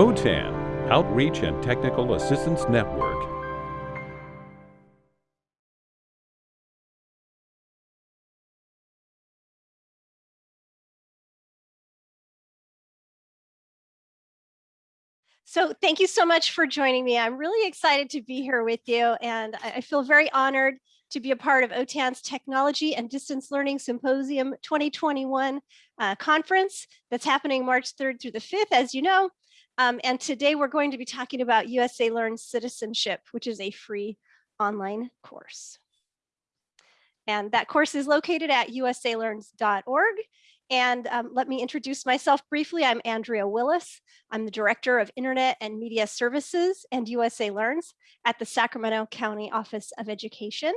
OTAN, Outreach and Technical Assistance Network. So thank you so much for joining me. I'm really excited to be here with you and I feel very honored to be a part of OTAN's Technology and Distance Learning Symposium 2021 uh, conference that's happening March 3rd through the 5th, as you know. Um, and today we're going to be talking about USA Learn Citizenship, which is a free online course. And that course is located at usalearns.org and um, let me introduce myself briefly. I'm Andrea Willis. I'm the Director of Internet and Media Services and USA Learns at the Sacramento County Office of Education.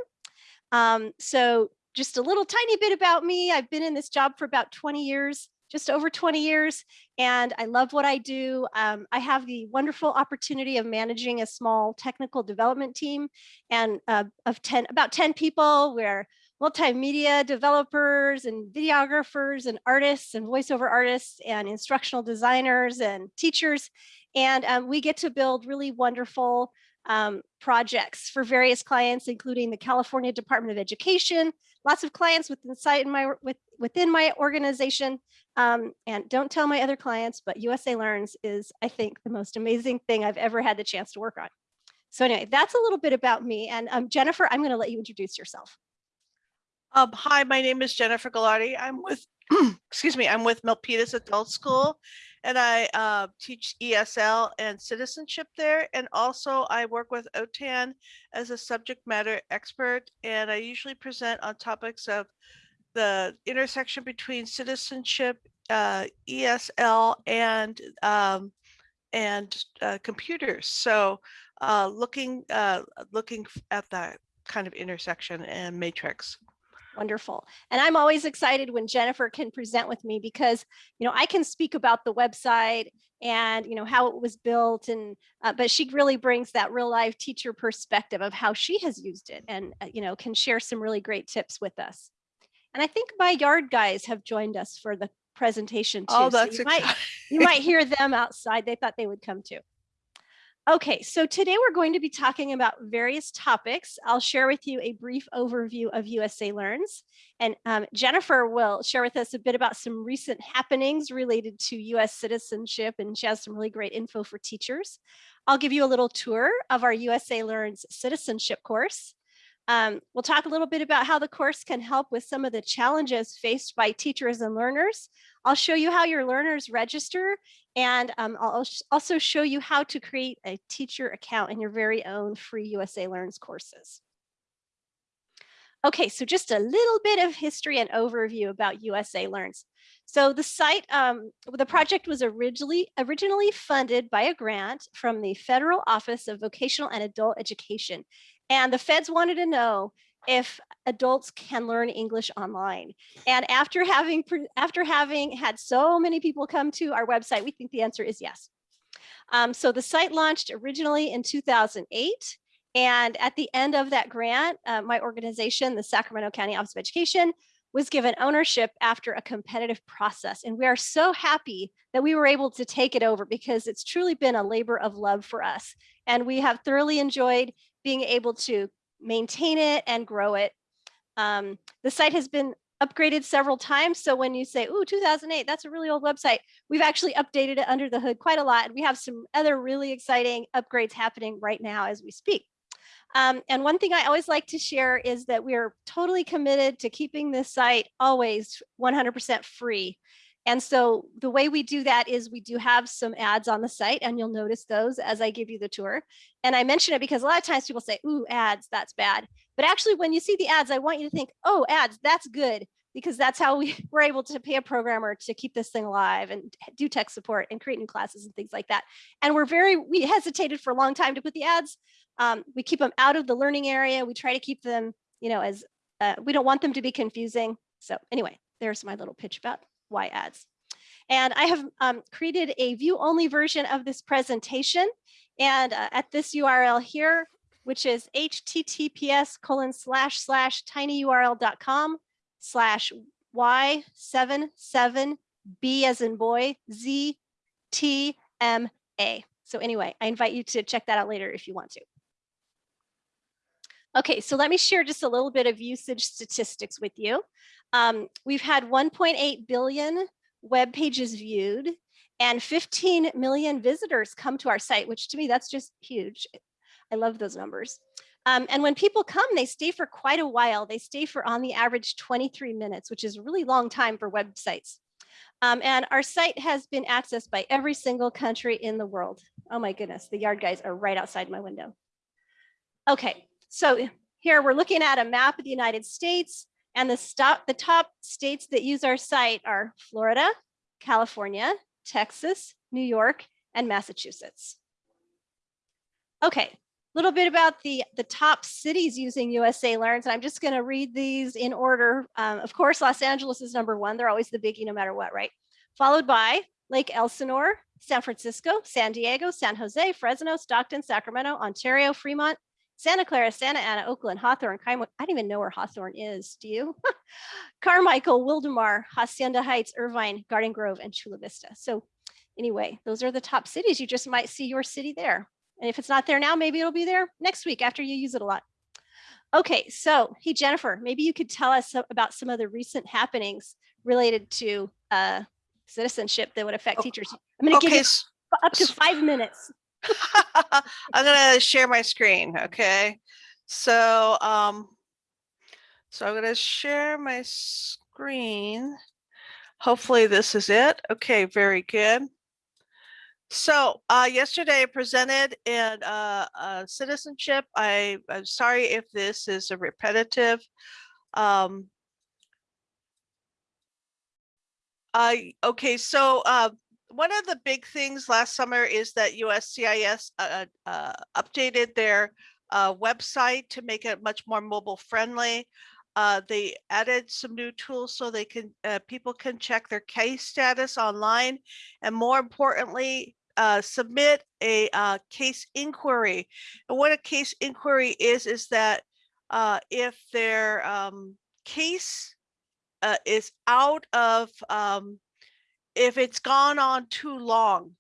Um, so just a little tiny bit about me. I've been in this job for about 20 years, just over 20 years, and I love what I do. Um, I have the wonderful opportunity of managing a small technical development team and uh, of 10, about 10 people where multimedia developers and videographers and artists and voiceover artists and instructional designers and teachers. And um, we get to build really wonderful um, projects for various clients, including the California Department of Education, lots of clients within, in my, with, within my organization. Um, and don't tell my other clients, but USA Learns is, I think, the most amazing thing I've ever had the chance to work on. So anyway, that's a little bit about me. And um, Jennifer, I'm going to let you introduce yourself. Um, hi, my name is Jennifer Gagliardi. I'm with, excuse me, I'm with Milpitas Adult School and I uh, teach ESL and citizenship there. And also I work with OTAN as a subject matter expert. And I usually present on topics of the intersection between citizenship, uh, ESL and um, and uh, computers. So uh, looking uh, looking at that kind of intersection and matrix. Wonderful. And I'm always excited when Jennifer can present with me because, you know, I can speak about the website and, you know, how it was built and, uh, but she really brings that real life teacher perspective of how she has used it and, uh, you know, can share some really great tips with us. And I think my yard guys have joined us for the presentation too. Oh, that's so you, might, you might hear them outside. They thought they would come too. Okay, so today we're going to be talking about various topics. I'll share with you a brief overview of USA Learns, and um, Jennifer will share with us a bit about some recent happenings related to US citizenship, and she has some really great info for teachers. I'll give you a little tour of our USA Learns citizenship course. Um, we'll talk a little bit about how the course can help with some of the challenges faced by teachers and learners. I'll show you how your learners register and um, I'll also show you how to create a teacher account in your very own free USA Learns courses. Okay, so just a little bit of history and overview about USA Learns. So the site, um, the project was originally, originally funded by a grant from the Federal Office of Vocational and Adult Education. And the feds wanted to know if adults can learn English online. And after having after having had so many people come to our website, we think the answer is yes. Um, so the site launched originally in 2008. And at the end of that grant, uh, my organization, the Sacramento County Office of Education, was given ownership after a competitive process. And we are so happy that we were able to take it over because it's truly been a labor of love for us. And we have thoroughly enjoyed being able to maintain it and grow it. Um, the site has been upgraded several times. So when you say, ooh, 2008, that's a really old website, we've actually updated it under the hood quite a lot. And we have some other really exciting upgrades happening right now as we speak. Um, and one thing I always like to share is that we are totally committed to keeping this site always 100% free. And so the way we do that is we do have some ads on the site and you'll notice those as I give you the tour. And I mention it because a lot of times people say, ooh, ads, that's bad. But actually, when you see the ads, I want you to think, oh, ads, that's good, because that's how we were able to pay a programmer to keep this thing alive and do tech support and create new classes and things like that. And we're very, we hesitated for a long time to put the ads. Um, we keep them out of the learning area. We try to keep them, you know, as uh, we don't want them to be confusing. So anyway, there's my little pitch about why ads. And I have um, created a view only version of this presentation. And uh, at this URL here, which is https colon slash slash tinyurl.com slash y77b as in boy z t m A. So anyway, I invite you to check that out later if you want to. Okay, so let me share just a little bit of usage statistics with you. Um, we've had 1.8 billion web pages viewed and 15 million visitors come to our site, which to me, that's just huge. I love those numbers. Um, and when people come, they stay for quite a while. They stay for on the average 23 minutes, which is a really long time for websites. Um, and our site has been accessed by every single country in the world. Oh my goodness, the yard guys are right outside my window. Okay, so here we're looking at a map of the United States and the, stop, the top states that use our site are Florida, California, Texas, New York, and Massachusetts. Okay, a little bit about the, the top cities using USA Learns, and I'm just gonna read these in order. Um, of course, Los Angeles is number one. They're always the biggie no matter what, right? Followed by Lake Elsinore, San Francisco, San Diego, San Jose, Fresno, Stockton, Sacramento, Ontario, Fremont, Santa Clara, Santa Ana, Oakland, Hawthorne, I don't even know where Hawthorne is. Do you? Carmichael, Wildomar, Hacienda Heights, Irvine, Garden Grove, and Chula Vista. So anyway, those are the top cities. You just might see your city there. And if it's not there now, maybe it'll be there next week after you use it a lot. Okay, so hey, Jennifer, maybe you could tell us about some of the recent happenings related to uh, citizenship that would affect teachers. I'm gonna give you up to five minutes. I'm gonna share my screen, okay? So, um, so I'm gonna share my screen. Hopefully this is it. Okay, very good. So, uh, yesterday I presented in, uh, uh, citizenship. I, I'm sorry if this is a repetitive. Um, I, okay, so, uh, one of the big things last summer is that USCIS uh, uh, updated their uh, website to make it much more mobile friendly. Uh, they added some new tools so they can uh, people can check their case status online, and more importantly, uh, submit a case inquiry. And what a case inquiry is is that if their um, case is out of um, if it's gone on too long.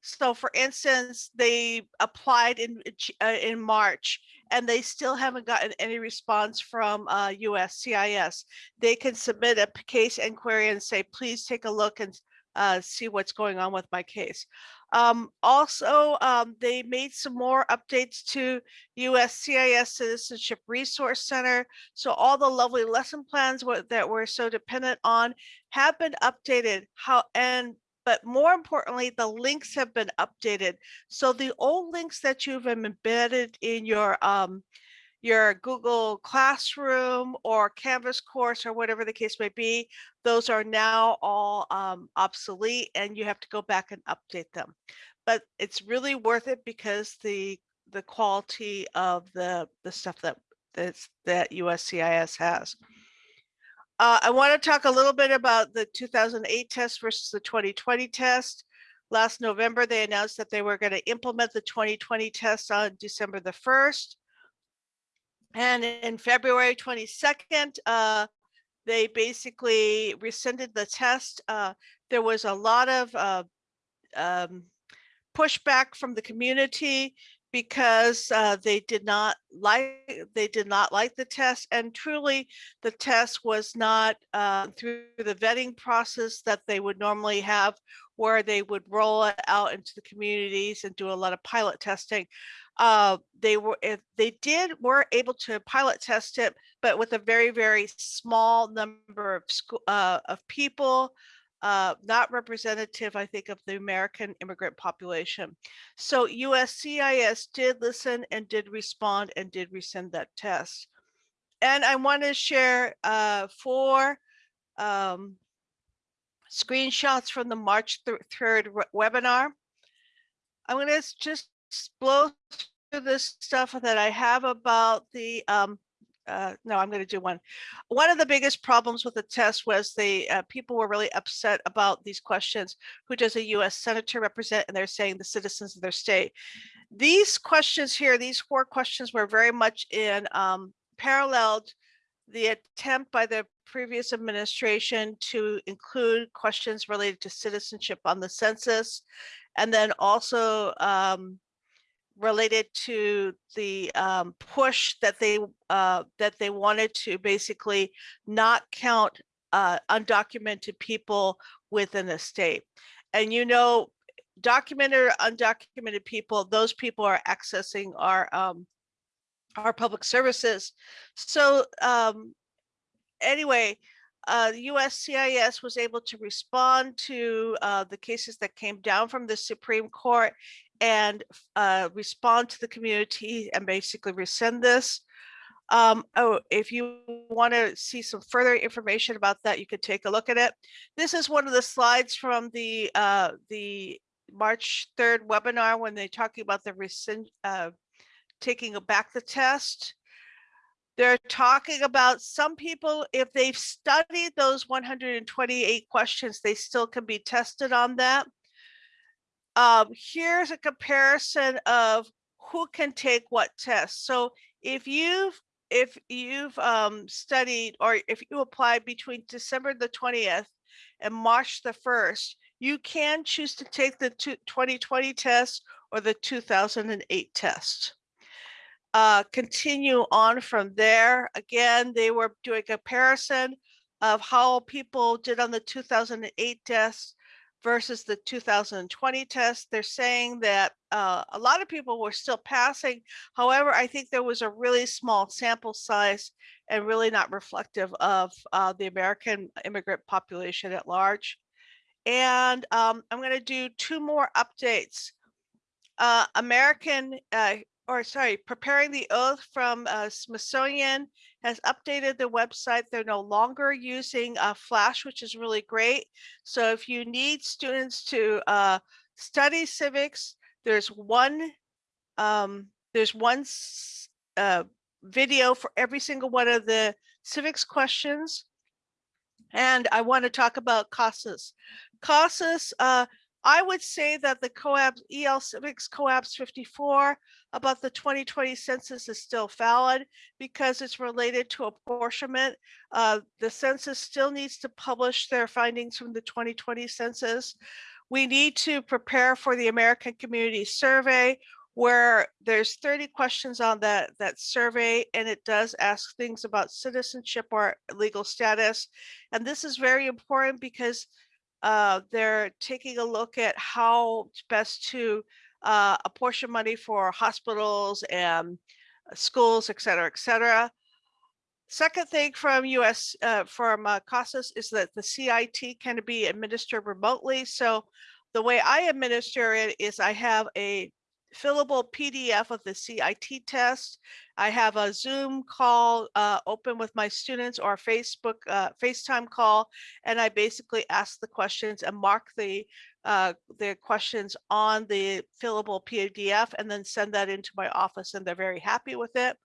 So for instance, they applied in uh, in March and they still haven't gotten any response from uh, USCIS. They can submit a case inquiry and say, please take a look and uh, see what's going on with my case. Um, also, um, they made some more updates to USCIS Citizenship Resource Center. So all the lovely lesson plans wa- that we're so dependent on have been updated. How and but more importantly, the links have been updated. So the old links that you've embedded in your um your Google Classroom or Canvas course or whatever the case may be, those are now all um, obsolete and you have to go back and update them. But it's really worth it because the the quality of the the stuff that that's that USCIS has. Uh, I want to talk a little bit about the 2008 test versus the 2020 test. Last November, they announced that they were going to implement the 2020 test on December the 1st. And in February 22nd, uh, they basically rescinded the test. Uh, there was a lot of uh, um, pushback from the community because uh, they did not like they did not like the test and truly the test was not uh, through the vetting process that they would normally have where they would roll it out into the communities and do a lot of pilot testing uh, they were if they did were able to pilot test it but with a very very small number of school uh, of people uh, not representative, I think, of the American immigrant population. So USCIS did listen and did respond and did resend that test. And I want to share uh, four um, screenshots from the March 3rd webinar. I'm going to just blow through this stuff that I have about the um, uh, no, I'm going to do one. One of the biggest problems with the test was the uh, people were really upset about these questions. Who does a U.S. senator represent? And they're saying the citizens of their state. These questions here, these four questions, were very much in um, paralleled the attempt by the previous administration to include questions related to citizenship on the census And then also um, related to the um, push that they uh, that they wanted to basically not count uh, undocumented people within a state. And you know, documented or undocumented people, those people are accessing our um, our public services. So um, anyway, uh, USCIS was able to respond to uh, the cases that came down from the Supreme Court and uh, respond to the community and basically rescind this. Um, oh, if you want to see some further information about that, you could take a look at it. This is one of the slides from the uh, the March 3rd webinar when they're talking about the rescind, uh, taking back the test. They're talking about some people, if they've studied those 128 questions, they still can be tested on that. Um, here's a comparison of who can take what test. So if you've if you've um, studied or if you apply between December the 20th and March the 1st, you can choose to take the 2020 test or the 2008 test uh, continue on from there. Again, they were doing a comparison of how people did on the 2008 test versus the 2020 test. They're saying that uh, a lot of people were still passing. However, I think there was a really small sample size and really not reflective of uh, the American immigrant population at large. And um, I'm going to do two more updates. Uh, American uh, or sorry, preparing the oath from uh, Smithsonian has updated the website. They're no longer using uh, Flash, which is really great. So if you need students to uh, study civics, there's one um, there's one uh, video for every single one of the civics questions. And I want to talk about CASAS. CASAS, uh, I would say that the COAAP EL Civics COAAPs 54 about the 2020 census is still valid because it's related to apportionment. Uh, the census still needs to publish their findings from the 2020 census. We need to prepare for the American Community Survey where there's 30 questions on that, that survey and it does ask things about citizenship or legal status. And this is very important because uh, they're taking a look at how best to uh, apportion money for hospitals and uh, schools, et cetera, et cetera. Second thing from US, uh, from uh, CASAS is that the CIT can be administered remotely. So the way I administer it is I have a fillable PDF of the CIT test. I have a Zoom call uh, open with my students or Facebook uh, FaceTime call, and I basically ask the questions and mark the uh, the questions on the fillable PDF and then send that into my office and they're very happy with it.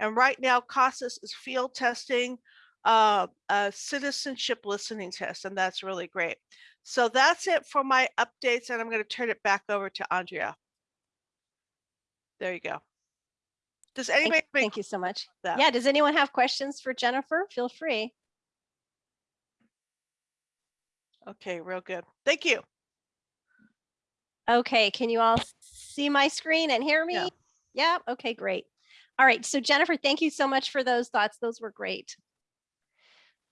And right now CASAS is field testing uh, a citizenship listening test and that's really great. So that's it for my updates and I'm going to turn it back over to Andrea. There you go. Does Thank, anybody? thank you so much. that? Yeah, does anyone have questions for Jennifer? Feel free. Okay, real good. Thank you. Okay, can you all see my screen and hear me? Yeah. Yeah, okay, great. All right, so Jennifer, thank you so much for those thoughts. Those were great.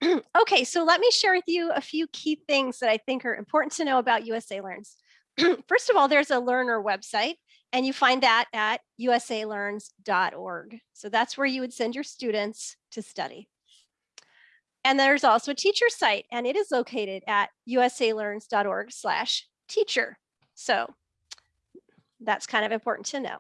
okay, so let me share with you a few key things that I think are important to know about USA Learns. First of all, there's a learner website and you find that at usalearns.org. So that's where you would send your students to study. And there's also a teacher site and it is located at usalearns.org slash teacher. So that's kind of important to know.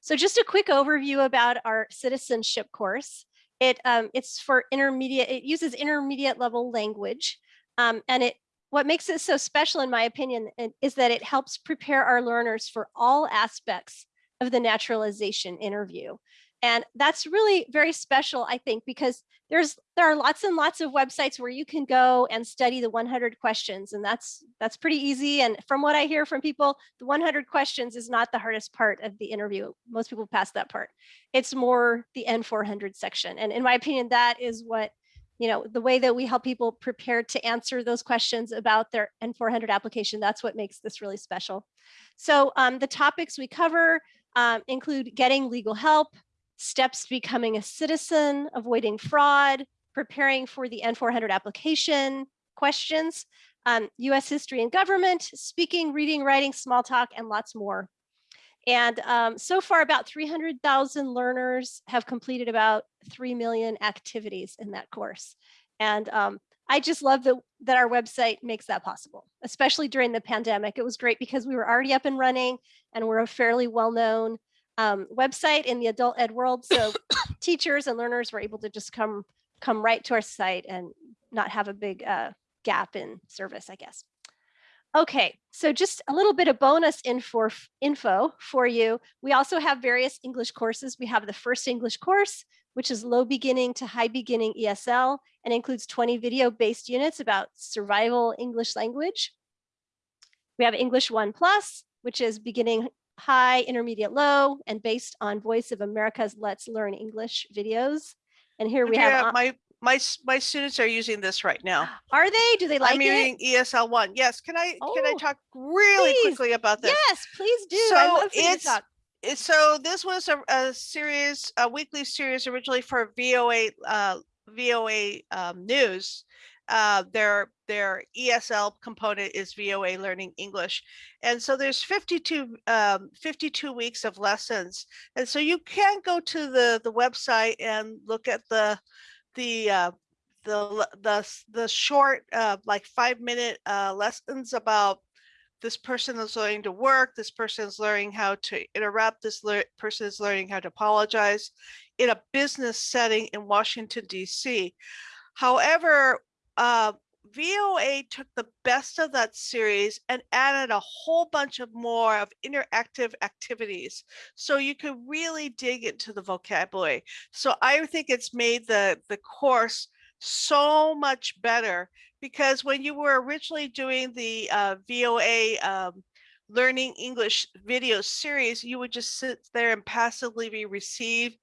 So just a quick overview about our citizenship course. It, um, it's for intermediate, it uses intermediate level language um, and it what makes it so special, in my opinion, is that it helps prepare our learners for all aspects of the naturalization interview. And that's really very special, I think, because there's there are lots and lots of websites where you can go and study the 100 questions, and that's that's pretty easy. And from what I hear from people, the 100 questions is not the hardest part of the interview. Most people pass that part. It's more the N400 section, and in my opinion, that is what you know, the way that we help people prepare to answer those questions about their N400 application, that's what makes this really special. So um, the topics we cover um, include getting legal help, steps to becoming a citizen, avoiding fraud, preparing for the N400 application, questions, um, US history and government, speaking, reading, writing, small talk, and lots more. And um, so far about 300,000 learners have completed about 3 million activities in that course. And um, I just love that, that our website makes that possible, especially during the pandemic. It was great because we were already up and running and we're a fairly well-known um, website in the adult ed world. So teachers and learners were able to just come, come right to our site and not have a big uh, gap in service, I guess. Okay, so just a little bit of bonus info, info for you. We also have various English courses. We have the first English course, which is low beginning to high beginning ESL and includes 20 video based units about survival English language. We have English One Plus, which is beginning high, intermediate, low, and based on Voice of America's Let's Learn English videos. And here we have, my my my students are using this right now. are they, do they like I'm it? using ESL one. Yes, can I can I Oh, talk really please. quickly about this? Yes, please do. So love for you to it's- So this was a, a series, a weekly series originally for VOA uh, VOA um, News. Uh, their their ESL component is VOA Learning English, and so there's 52 um, 52 weeks of lessons, and so you can go to the the website and look at the the uh, the the the short uh, like five minute uh, lessons about this person is learning to work, this person is learning how to interrupt, this lear- person is learning how to apologize in a business setting in Washington, DC. However, uh, VOA took the best of that series and added a whole bunch of more of interactive activities. So you could really dig into the vocabulary. So I think it's made the, the course so much better because when you were originally doing the uh, VOA um, learning English video series, you would just sit there and passively re- receive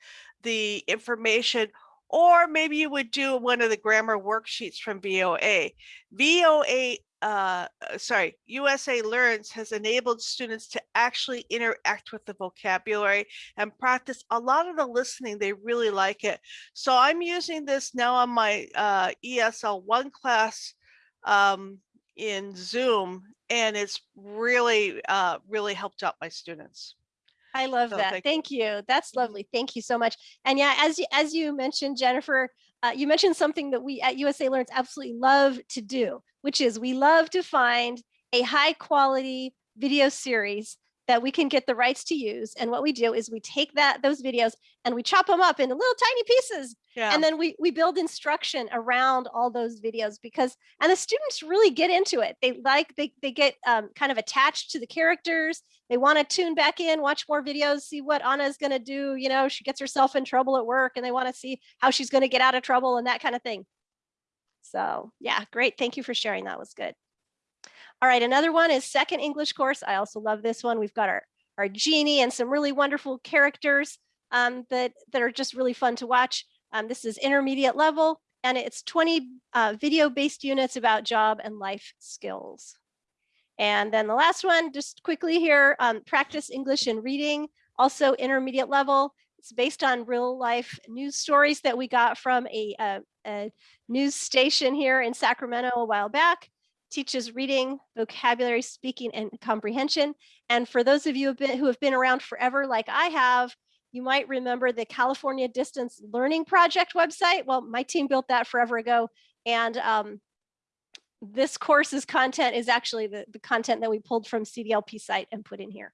the information, or maybe you would do one of the grammar worksheets from VOA. VOA, uh, uh, sorry, USA Learns has enabled students to actually interact with the vocabulary and practice a lot of the listening. They really like it. So I'm using this now on my uh, ESL one class um, in Zoom, and it's really, uh, really helped out my students. I love So that. thank Thank, you. you. That's Mhm. lovely. Thank you so much. And yeah, as you, as you mentioned, Jennifer, uh, you mentioned something that we at USA Learns absolutely love to do, which is we love to find a high quality video series that we can get the rights to use. And what we do is we take that those videos and we chop them up into little tiny pieces Yeah. and then we we build instruction around all those videos because and the students really get into it. They like they, they get um, kind of attached to the characters. They want to tune back in watch more videos see what anna is going to do you know she gets herself in trouble at work and they want to see how she's going to get out of trouble and that kind of thing. So yeah great. Thank you for sharing. That was good all right another one is second english course i also love this one we've got our our genie and some really wonderful characters um, that that are just really fun to watch um, this is intermediate level and it's 20 uh, video based units about job and life skills. And then the last one, just quickly here, um, practice English and reading, also intermediate level. It's based on real life news stories that we got from a, a, a news station here in Sacramento a while back. Teaches reading, vocabulary, speaking, and comprehension. And for those of you who have been, around forever, like I have, you might remember the California Distance Learning Project website. Well, my team built that forever ago. And um, this course's content is actually the, the content that we pulled from CDLP site and put in here.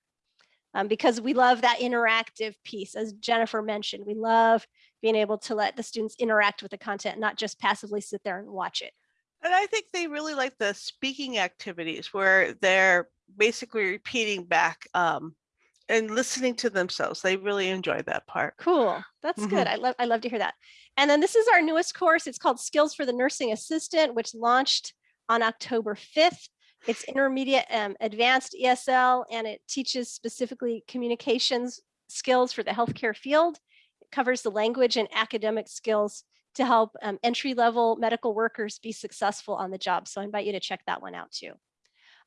Um, because we love that interactive piece, as Jennifer mentioned, we love being able to let the students interact with the content, not just passively sit there and watch it. And I think they really like the speaking activities where they're basically repeating back um, and listening to themselves. They really enjoy that part. Cool. That's good. Mhm. I love I love to hear that. And then this is our newest course. It's called Skills for the Nursing Assistant, which launched on October 5th. It's intermediate um, advanced ESL and it teaches specifically communications skills for the healthcare field. It covers the language and academic skills to help um, entry-level medical workers be successful on the job. So I invite you to check that one out too.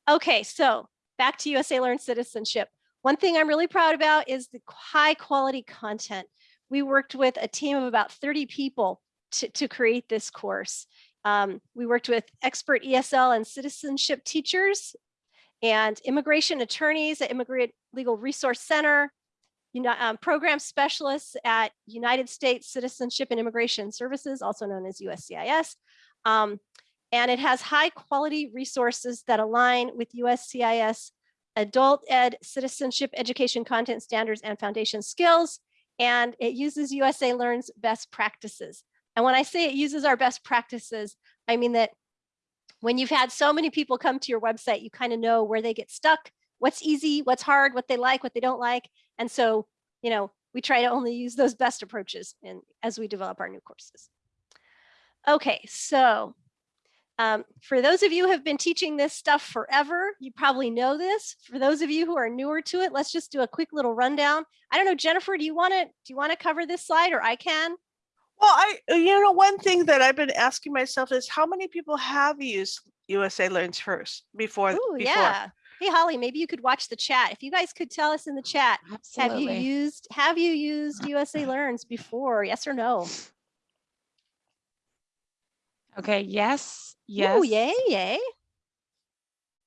Okay, so back to USA Learn Citizenship. One thing I'm really proud about is the high quality content. We worked with a team of about 30 people to, to create this course. Um, we worked with expert ESL and citizenship teachers and immigration attorneys at Immigrant Legal Resource Center, um, program specialists at United States Citizenship and Immigration Services, also known as USCIS. Um, and it has high quality resources that align with USCIS adult ed citizenship education content standards and foundation skills. And it uses USA Learn's best practices. And when I say it uses our best practices, I mean that when you've had so many people come to your website, you kind of know where they get stuck, what's easy, what's hard, what they like, what they don't like. And so, you know, we try to only use those best approaches in, as we develop our new courses. Okay, so um, for those of you who have been teaching this stuff forever, you probably know this. For those of you who are newer to it, let's just do a quick little rundown. I don't know, Jennifer, do you want to do you want to cover this slide or I can? Well, I, uh, you know, one thing that I've been asking myself is how many people have used USA Learns First before? Oh, before? yeah. Hey, Holly, maybe you could watch the chat. If you guys could tell us in the chat, have you used have you used USA Learns before? Yes or no? Okay, yes, yes. Oh, yay, yay.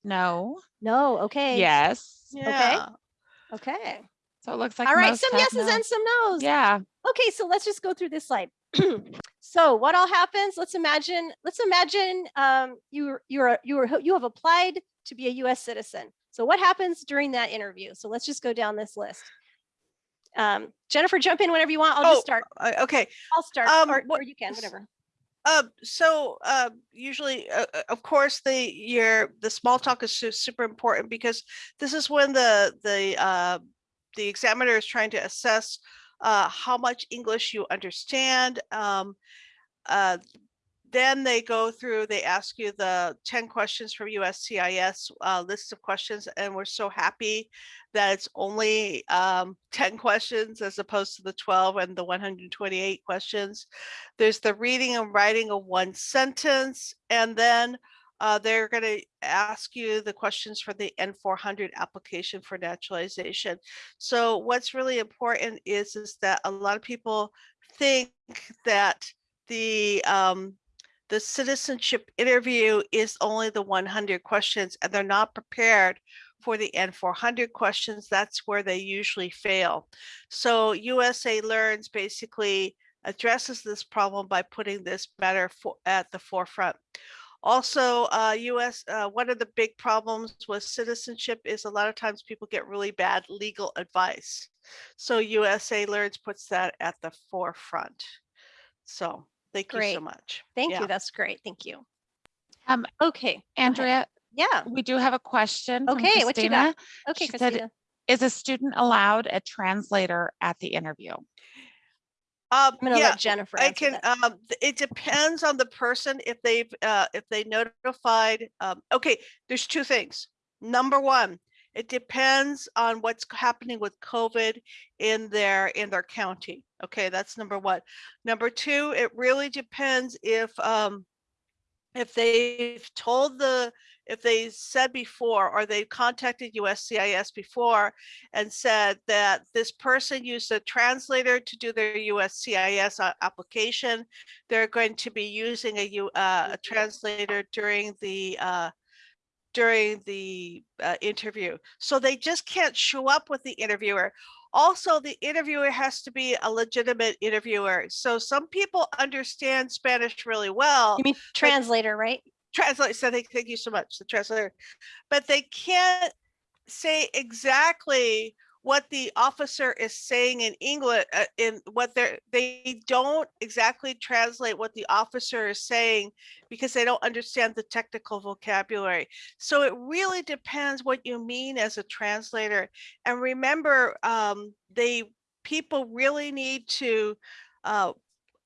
No, No, okay. yes. Yeah. Okay. So it looks like All right, most some yeses no. and some no's. Yeah, Okay, so let's just go through this slide. so what all happens? Let's imagine, let's imagine um, you, you're, you're, you have applied to be a US citizen. So what happens during that interview? So let's just go down this list. Um, Jennifer, jump in whenever you want. I'll Oh, just start. Okay, I'll start, um, or, or you can, whatever. Uh, so uh, usually, uh, uh, of course, the your the small talk is su- super important because this is when the the uh, the examiner is trying to assess uh, how much English you understand. Um, uh, then they go through, they ask you the 10 questions from USCIS uh, list of questions, and we're so happy that it's only um, 10 questions as opposed to the 12 and the 128 questions. There's the reading and writing of one sentence, and then uh, they're going to ask you the questions for the N400 application for naturalization. So what's really important is, is that a lot of people think that the um, the citizenship interview is only the 100 questions and they're not prepared for the N400 questions. That's where they usually fail. So USA Learns basically addresses this problem by putting this matter for, at the forefront. Also, uh, US, uh, one of the big problems with citizenship is a lot of times people get really bad legal advice. So USA Learns puts that at the forefront. So thank you so Great. much. Thank Yeah. you. That's great. Thank you. Um, Okay. Andrea, Yeah. we do have a question. from Okay, what you got? Okay, She said, Christina. Is a student allowed a translator at the interview? Um, I'm gonna yeah, let Jennifer I can, that. um, it depends on the person if they've, uh, if they notified, um, okay, there's two things. Number one, it depends on what's happening with COVID in their, in their county. Okay, that's number one. Number two, it really depends if, um, if they've told the, if they said before, or they contacted USCIS before and said that this person used a translator to do their USCIS application. They're going to be using a uh, a translator during the, uh, during the uh, interview. So they just can't show up with the interviewer. Also, the interviewer has to be a legitimate interviewer. So some people understand Spanish really well You mean translator, right? Translator. so thank, thank you so much the translator but they can't say exactly what the officer is saying in english uh, in what they're they don't exactly translate what the officer is saying because they don't understand the technical vocabulary. So it really depends what you mean as a translator. And remember um they people really need to uh,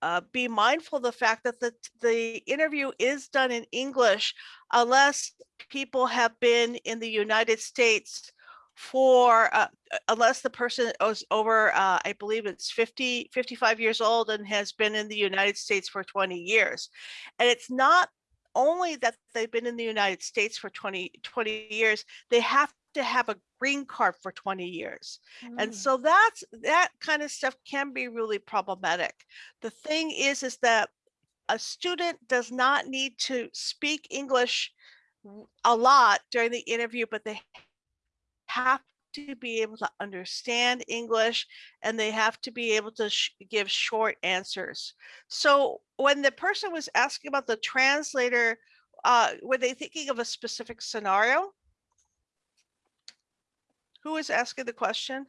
uh, be mindful of the fact that the, the interview is done in English unless people have been in the United States for, uh, unless the person is over, uh, I believe it's 50, 55 years old and has been in the United States for 20 years. And it's not only that they've been in the United States for 20, 20 years, they have to have a green card for 20 years. And Mm. so that's, that kind of stuff can be really problematic. The thing is, is that a student does not need to speak English a lot during the interview, but they have to be able to understand English and they have to be able to sh- give short answers. So when the person was asking about the translator, uh, were they thinking of a specific scenario? Who is asking the question?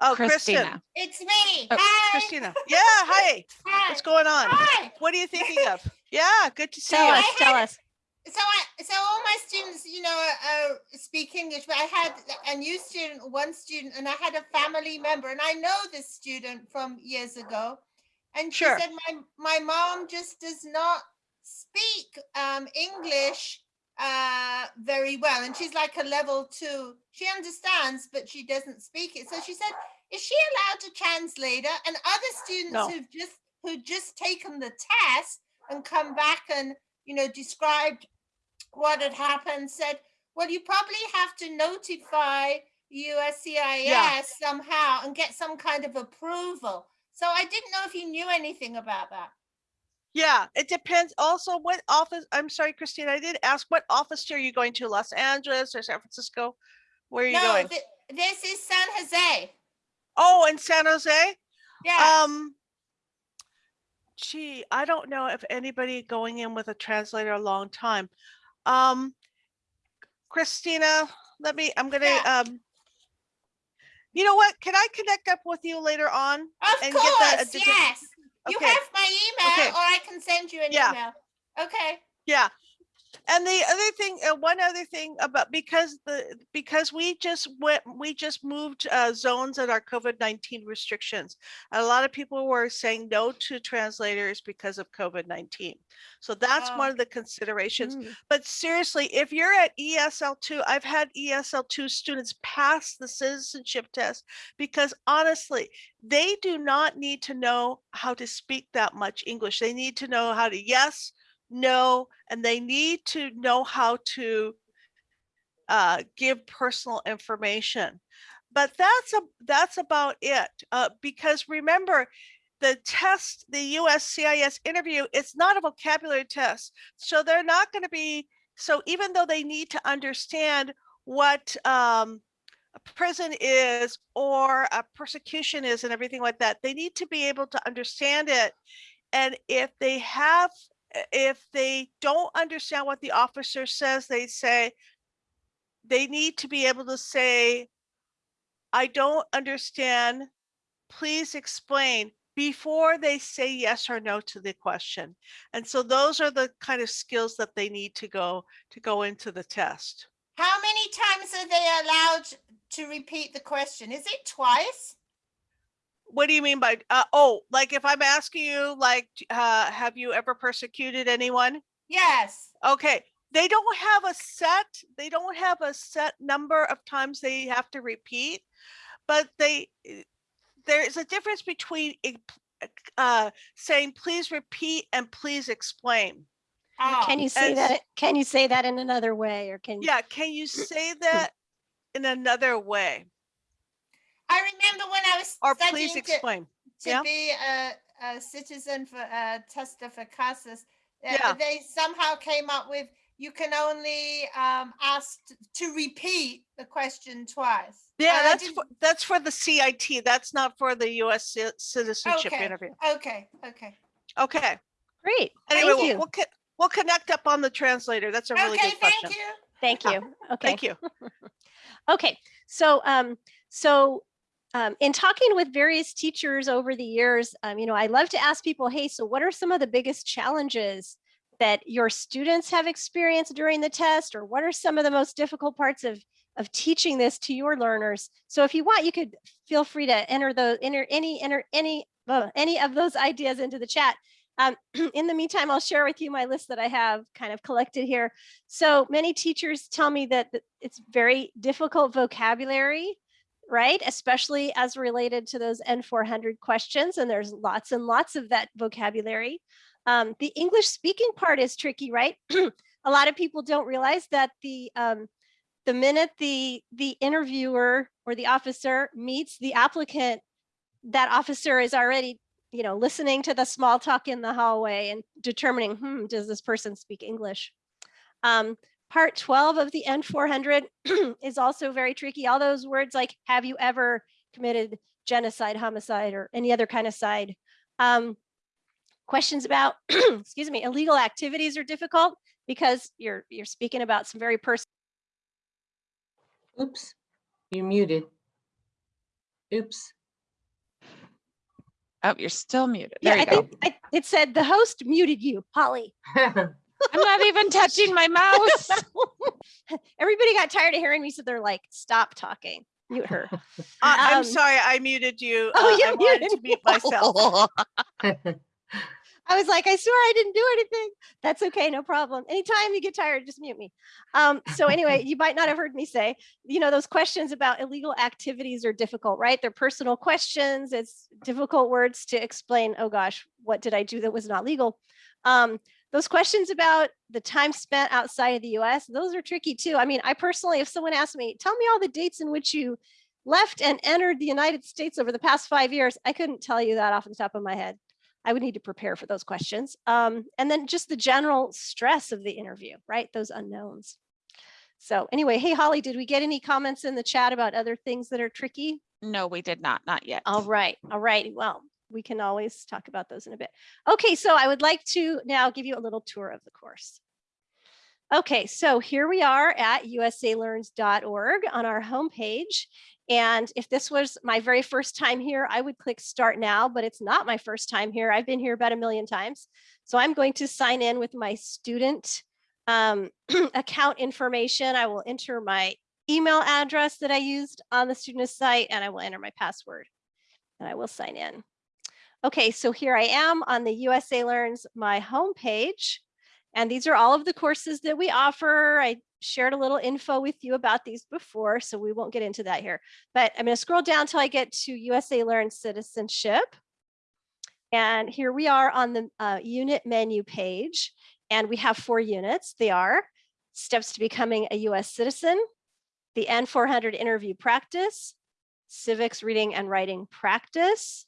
Oh, Kristen. Christina. It's me. Oh, Hi. Christina. Yeah, hi. Hi. What's going on? Hi. What are you thinking of? Yeah, good to see Tell you. us, tell us. So I, so all my students, you know, uh, speak English, but I had a new student, one student, and I had a family member, and I know this student from years ago. And she Sure. said, my, my mom just does not speak um, English uh, very well. And she's like a level two. She understands, but she doesn't speak it. So she said, is she allowed to translate? And other students No. who've just who've just taken the test and come back and you know described what had happened said, well, you probably have to notify USCIS somehow and get some kind of approval. So I didn't know if you knew anything about that. Yeah, it depends also what office, I'm sorry, Christine, I did ask, what office are you going to? Los Angeles or San Francisco? Where are you no, going? thi- this is San Jose. Oh, in San Jose? Yeah. Um, gee, I don't know if anybody going in with a translator a long time. Um, Christina, let me, I'm gonna, Yeah. um, you know what? Can I connect up with you later on? of and get the course, addi- yes. You have my email, Okay. or I can send you an Yeah. email. Okay. Yeah. And the other thing, uh, one other thing about, because the, because we just went, we just moved uh, zones at our COVID-19 restrictions. A lot of people were saying no to translators because of COVID-19. So that's Oh, one of the considerations. Mm. But seriously, if you're at ESL two, I've had ESL two students pass the citizenship test because honestly, they do not need to know how to speak that much English. They need to know how to yes, no, and they need to know how to uh, give personal information. But that's a that's about it. Uh, because remember, the test, the USCIS interview, it's not a vocabulary test. So they're not going to be, so even though they need to understand what um, a prison is or a persecution is and everything like that, they need to be able to understand it. And if they have, if they don't understand what the officer says, they say, they need to be able to say, I don't understand, please explain before they say yes or no to the question. And so those are the kind of skills that they need to go to go into the test. How many times are they allowed to repeat the question? Is it twice? What do you mean by, uh, oh, like if I'm asking you, like, uh, have you ever persecuted anyone? Yes. Okay, they don't have a set, they don't have a set number of times they have to repeat, but they, eh, there's a difference between uh, saying, please repeat and please explain. Oh, Can you say as- that, can you say that in another way or can? Yeah, can you say that in another way? I remember when I was Or studying please to, explain. to yeah. be a, a citizen for uh, Testa for Casas. uh, Yeah. They somehow came up with you can only um, ask to repeat the question twice. Yeah, And that's, for- that's for the CIT. That's not for the US citizenship Okay. interview. Okay. Okay. Okay, Great, anyway, thank we'll, we'll, we'll connect up on the translator. That's a really okay. good Thank question. you. thank you. Okay. Thank you. Okay, so um, so um, in talking with various teachers over the years, um, you know, I love to ask people, hey, so what are some of the biggest challenges that your students have experienced during the test, or what are some of the most difficult parts of of teaching this to your learners? So if you want, you could feel free to enter the enter any enter any uh, any of those ideas into the chat. Um, in the meantime, I'll share with you my list that I have kind of collected here. So many teachers tell me that it's very difficult vocabulary, right? Especially as related to those N400 questions. And there's lots and lots of that vocabulary. Um, the English speaking part is tricky, right? A lot of people don't realize that the um, the minute the the interviewer or the officer meets the applicant, that officer is already you know, listening to the small talk in the hallway and determining, hmm, does this person speak English? Um, part 12 of the N400 is also very tricky. All those words like, have you ever committed genocide, homicide, or any other kind of side? Um, questions about, excuse me, illegal activities are difficult because you're you're speaking about some very personal. Oops, you're muted. Oops. Oh, you're still muted. There Yeah, you I go. think I, it said the host muted you, Holly. I'm not even touching my mouse. Everybody got tired of hearing me, so they're like, stop talking, mute her. I- I'm Um, sorry, I muted you. Oh, Uh, you I wanted to muted mute myself. I was like, I swear I didn't do anything. That's okay, no problem. Anytime you get tired, just mute me. Um, so anyway, you might not have heard me say, you know, those questions about illegal activities are difficult, right? They're personal questions. It's difficult words to explain. Oh gosh, what did I do that was not legal? Um, those questions about the time spent outside of the US, those are tricky too. I mean, I personally, if someone asked me, tell me all the dates in which you left and entered the United States over the past five years, I couldn't tell you that off the top of my head. I would need to prepare for those questions. Um, and then just the general stress of the interview, right? Those unknowns. So anyway, hey, Holly, did we get any comments in the chat about other things that are tricky? No, we did not, not yet. All right, all right. Well, we can always talk about those in a bit. Okay, so I would like to now give you a little tour of the course. Okay, so here we are at usalearns.org on our homepage. And if this was my very first time here, I would click start now, but it's not my first time here. I've been here about a million times. So I'm going to sign in with my student um, account information. I will enter my email address that I used on the student site and I will enter my password and I will sign in. Okay, so here I am on the USA Learns my homepage. And these are all of the courses that we offer. I shared a little info with you about these before, so we won't get into that here. But I'm going to scroll down till I get to USA Learn Citizenship. And here we are on the uh, unit menu page. And we have four units. They are steps to becoming a US citizen, the N400 interview practice, civics reading and writing practice.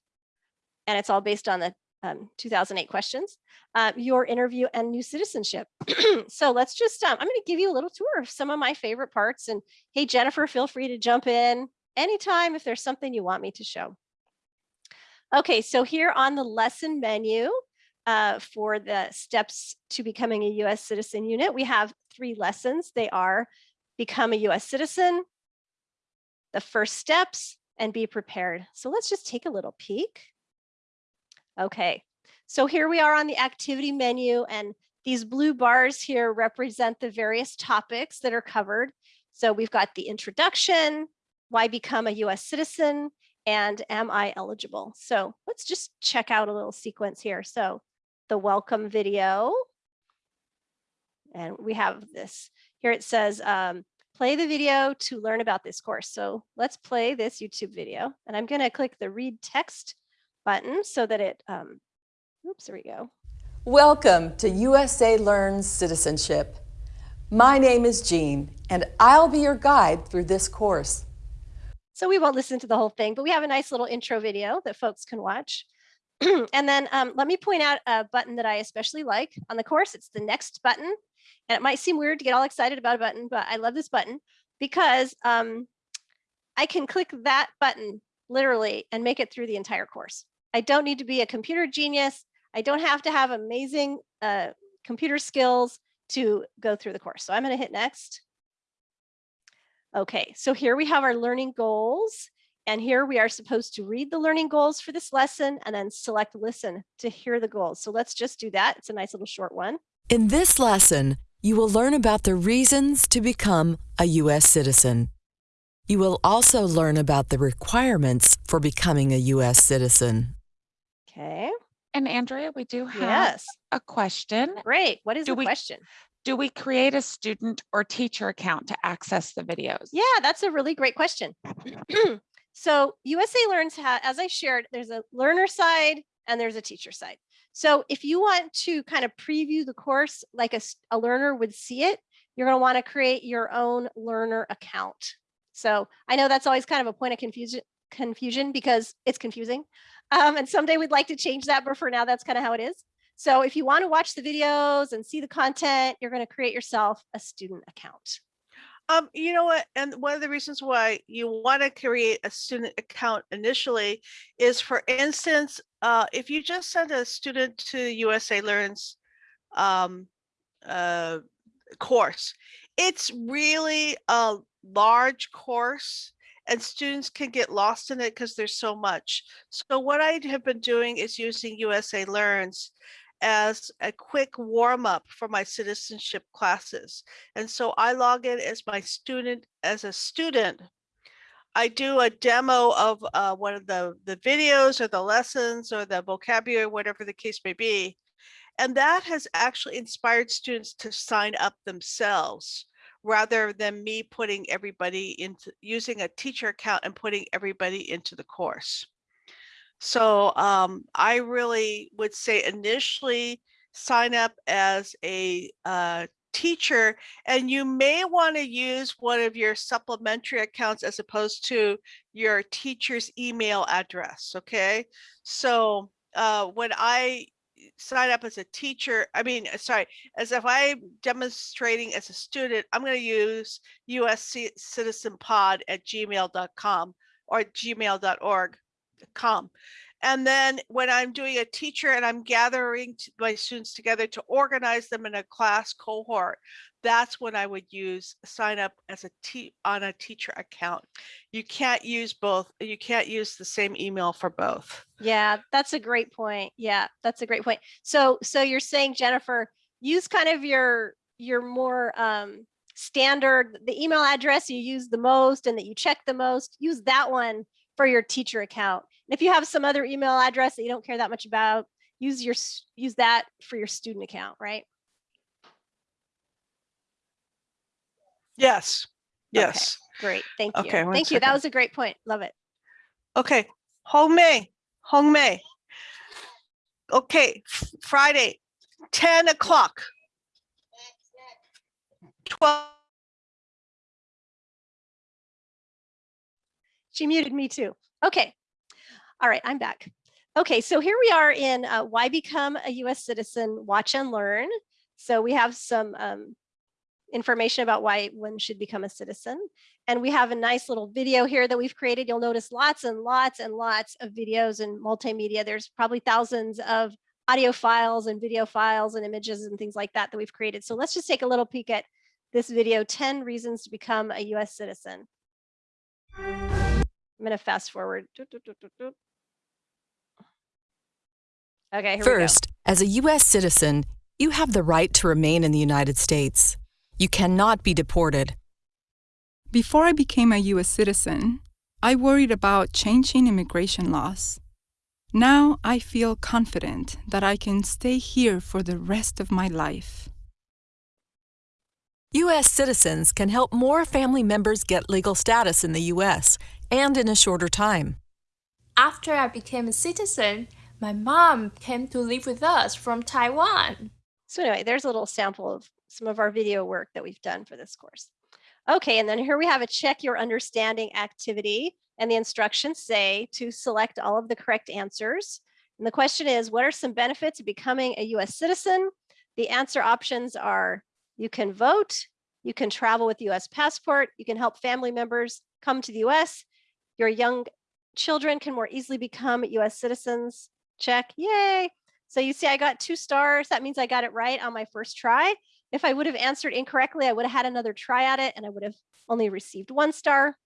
And it's all based on the um, 2008 questions, uh, your interview and new citizenship. so let's just, um, I'm going to give you a little tour of some of my favorite parts. And hey, Jennifer, feel free to jump in anytime if there's something you want me to show. Okay, so here on the lesson menu uh, for the steps to becoming a US citizen unit, we have three lessons. They are become a US citizen, the first steps, and be prepared. So let's just take a little peek. Okay, so here we are on the activity menu and these blue bars here represent the various topics that are covered. So we've got the introduction, why become a US citizen, and am I eligible? So let's just check out a little sequence here. So the welcome video. And we have this, here it says, um, play the video to learn about this course. So let's play this YouTube video and I'm gonna click the read text button so that it, um, oops, there we go. Welcome to USA Learns Citizenship. My name is Jean, and I'll be your guide through this course. So we won't listen to the whole thing, but we have a nice little intro video that folks can watch. and then um, let me point out a button that I especially like on the course. It's the next button. And it might seem weird to get all excited about a button, but I love this button because um, I can click that button literally and make it through the entire course. I don't need to be a computer genius. I don't have to have amazing uh, computer skills to go through the course. So I'm going to hit next. Okay, so here we have our learning goals. And here we are supposed to read the learning goals for this lesson and then select listen to hear the goals. So let's just do that. It's a nice little short one. In this lesson, you will learn about the reasons to become a U.S. citizen. You will also learn about the requirements for becoming a U.S. citizen. Okay, And Andrea, we do have Yes, a question. great. What is Do the we- question? Do we create a student or teacher account to access the videos? Yeah, that's a really great question. so USA Learns, as I shared, there's a learner side and there's a teacher side. So if you want to kind of preview the course like a learner would see it, you're going to want to create your own learner account. So I know that's always kind of a point of confusion confusion because it's confusing. Um, and someday we'd like to change that, but for now, that's kind of how it is. So if you want to watch the videos and see the content, you're going to create yourself a student account. Um, you know what? And one of the reasons why you want to create a student account initially is, for instance, uh, if you just send a student to USA Learns um, uh, course, it's really a large course and students can get lost in it because there's so much. So what I have been doing is using USA Learns as a quick warm up for my citizenship classes. And so I log in as my student, as a student. I do a demo of uh, one of the, the videos or the lessons or the vocabulary, whatever the case may be. And that has actually inspired students to sign up themselves rather than me putting everybody into using a teacher account and putting everybody into the course. So um, I really would say initially sign up as a uh, teacher and you may want to use one of your supplementary accounts as opposed to your teacher's email address. Okay. So uh, when I sign up as a teacher, I mean, uh, sorry, as if I'm demonstrating as a student, I'm going to use USC at gmail.com or gmail.org com. And then when I'm doing a teacher and I'm gathering my students together to organize them in a class cohort, that's when I would use sign up as a te on a teacher account. You can't use both. You can't use the same email for both. Yeah, that's a great point. Yeah, that's a great point. So so you're saying Jennifer, use kind of your your more um standard the email address you use the most and that you check the most, use that one for your teacher account. And if you have some other email address that you don't care that much about, use your use that for your student account, right? Yes. Okay. Yes. Great. Thank you. Okay, Thank you. That was a great point. Love it. Okay. Hong Mei. Hong Mei. Okay. Friday, 10 o'clock. 12. She muted me too. Okay. All right, I'm back. Okay, so here we are in uh, Why Become a US Citizen, Watch and Learn. So we have some um, information about why one should become a citizen. And we have a nice little video here that we've created. You'll notice lots and lots and lots of videos and multimedia. There's probably thousands of audio files and video files and images and things like that that we've created. So let's just take a little peek at this video, 10 reasons to become a US citizen. I'm going to fast forward. Okay, First, as a U.S. citizen, you have the right to remain in the United States. You cannot be deported. Before I became a U.S. citizen, I worried about changing immigration laws. Now I feel confident that I can stay here for the rest of my life. U.S. citizens can help more family members get legal status in the U.S. and in a shorter time. After I became a citizen, my mom came to live with us from Taiwan. So anyway, there's a little sample of some of our video work that we've done for this course. Okay, and then here we have a check your understanding activity and the instructions say to select all of the correct answers. And the question is, what are some benefits of becoming a US citizen? The answer options are you can vote, you can travel with US passport, you can help family members come to the US, your young children can more easily become US citizens. Check, yay. So you see, I got two stars. That means I got it right on my first try. If I would have answered incorrectly, I would have had another try at it and I would have only received one star.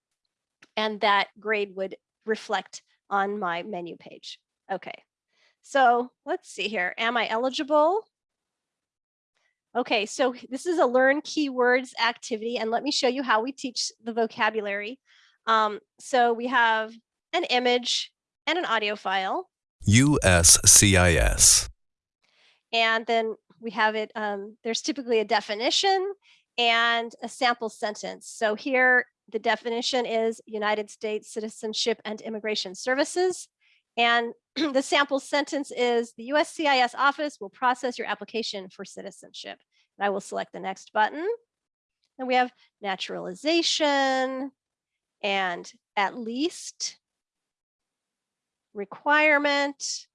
And that grade would reflect on my menu page. Okay, so let's see here. Am I eligible? Okay, so this is a learn keywords activity and let me show you how we teach the vocabulary. Um, so we have an image and an audio file. USCIS. And then we have it, um, there's typically a definition and a sample sentence. So here, the definition is United States Citizenship and Immigration Services. And the sample sentence is the USCIS office will process your application for citizenship. And I will select the next button. And we have naturalization and at least requirement.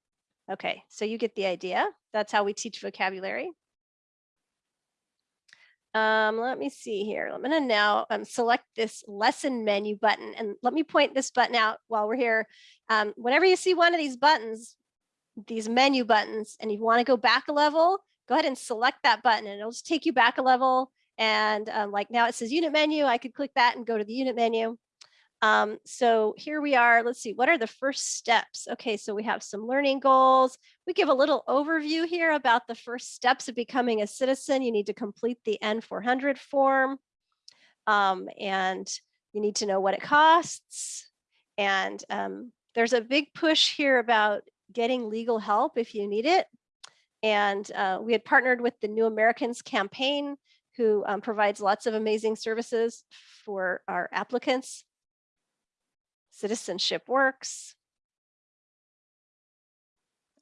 Okay, so you get the idea. That's how we teach vocabulary. Um, let me see here. I'm gonna now um, select this lesson menu button and let me point this button out while we're here. Um, whenever you see one of these buttons, these menu buttons, and you wanna go back a level, go ahead and select that button and it'll just take you back a level. And um, like now it says unit menu, I could click that and go to the unit menu. Um, so here we are. Let's see, what are the first steps? Okay, so we have some learning goals. We give a little overview here about the first steps of becoming a citizen. You need to complete the N400 form. Um, and you need to know what it costs. And um, there's a big push here about getting legal help if you need it. And uh, we had partnered with the New Americans campaign who um, provides lots of amazing services for our applicants citizenship works.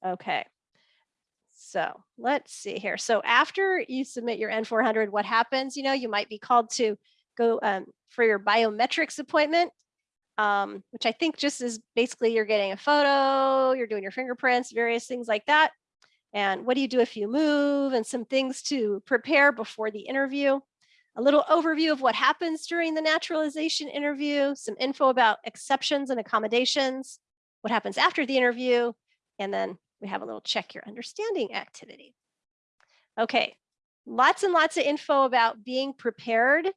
Okay, so let's see here. So after you submit your N400, what happens? You know, you might be called to go um, for your biometrics appointment, um, which I think just is basically you're getting a photo, you're doing your fingerprints, various things like that. And what do you do if you move and some things to prepare before the interview a little overview of what happens during the naturalization interview, some info about exceptions and accommodations, what happens after the interview, and then we have a little check your understanding activity. Okay, lots and lots of info about being prepared.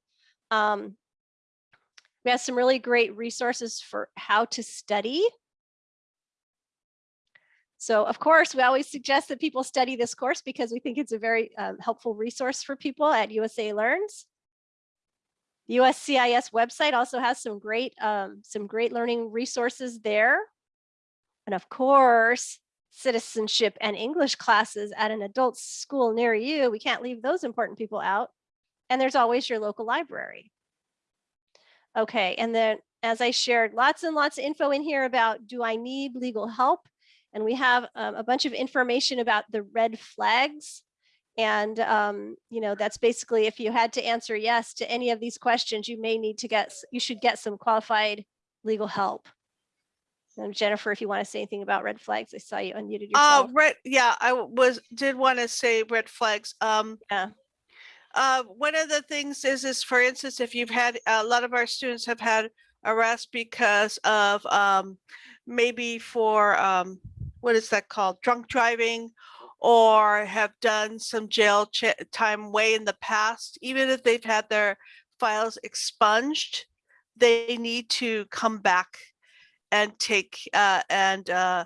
Um, we have some really great resources for how to study. So of course, we always suggest that people study this course because we think it's a very um, helpful resource for people at USA Learns. The USCIS website also has some great, um, some great learning resources there. And of course, citizenship and English classes at an adult school near you. We can't leave those important people out. And there's always your local library. Okay, and then as I shared, lots and lots of info in here about do I need legal help? And we have um, a bunch of information about the red flags. And, um, you know, that's basically if you had to answer yes to any of these questions, you may need to get, you should get some qualified legal help. And Jennifer, if you want to say anything about red flags, I saw you unmuted Uh, yourself. red, yeah, I was, did want to say red flags. Um, Yeah. uh, one of the things is, is for instance, if you've had, a lot of our students have had arrest because of, um, maybe for, um, what is that called? Drunk driving or have done some jail time way in the past, even if they've had their files expunged, they need to come back and take, uh, and, uh,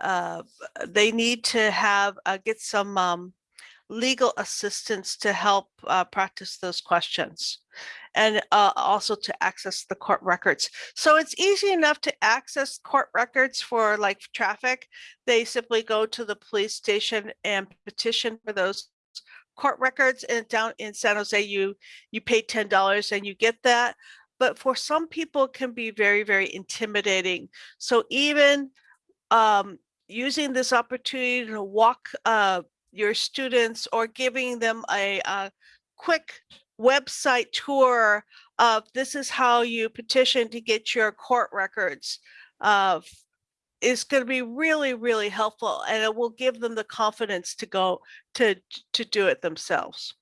uh, they need to have, uh, get some, um, legal assistance to help, uh, practice those questions and, uh, also to access the court records. So it's easy enough to access court records for like traffic. They simply go to the police station and petition for those court records and down in San Jose, you, you pay ten dollars and you get that. But for some people it can be very, very intimidating. So even um, using this opportunity to walk uh, your students or giving them a, a quick website tour of this is how you petition to get your court records uh, is going to be really, really helpful and it will give them the confidence to go to, to do it themselves.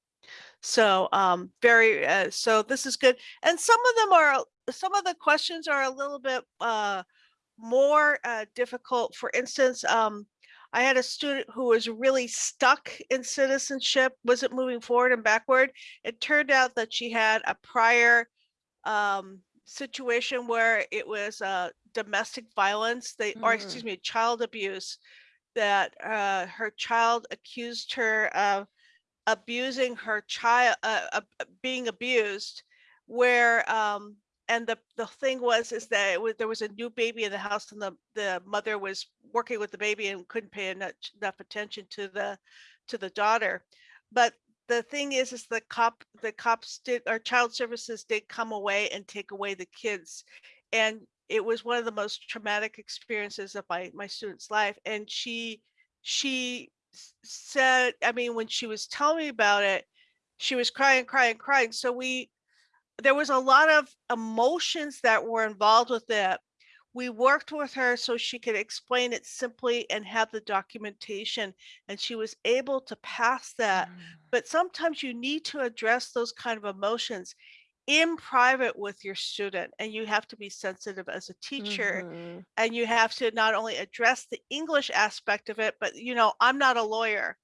So um, very, uh, so this is good. And some of them are, some of the questions are a little bit uh, more uh, difficult. For instance, um, I had a student who was really stuck in citizenship, wasn't moving forward and backward. It turned out that she had a prior um, situation where it was uh, domestic violence, they, or excuse me, child abuse, that uh, her child accused her of abusing her child, uh, being abused, where um, and the, the thing was, is that was, there was a new baby in the house and the, the mother was working with the baby and couldn't pay enough, enough attention to the, to the daughter. But the thing is, is the cop, the cops did, or child services did come away and take away the kids. And it was one of the most traumatic experiences of my, my student's life. And she, she said, I mean, when she was telling me about it, she was crying, crying, crying. So we, there was a lot of emotions that were involved with it. We worked with her so she could explain it simply and have the documentation, and she was able to pass that. But sometimes you need to address those kind of emotions in private with your student, and you have to be sensitive as a teacher Mhm. and you have to not only address the English aspect of it, but you know, I'm not a lawyer.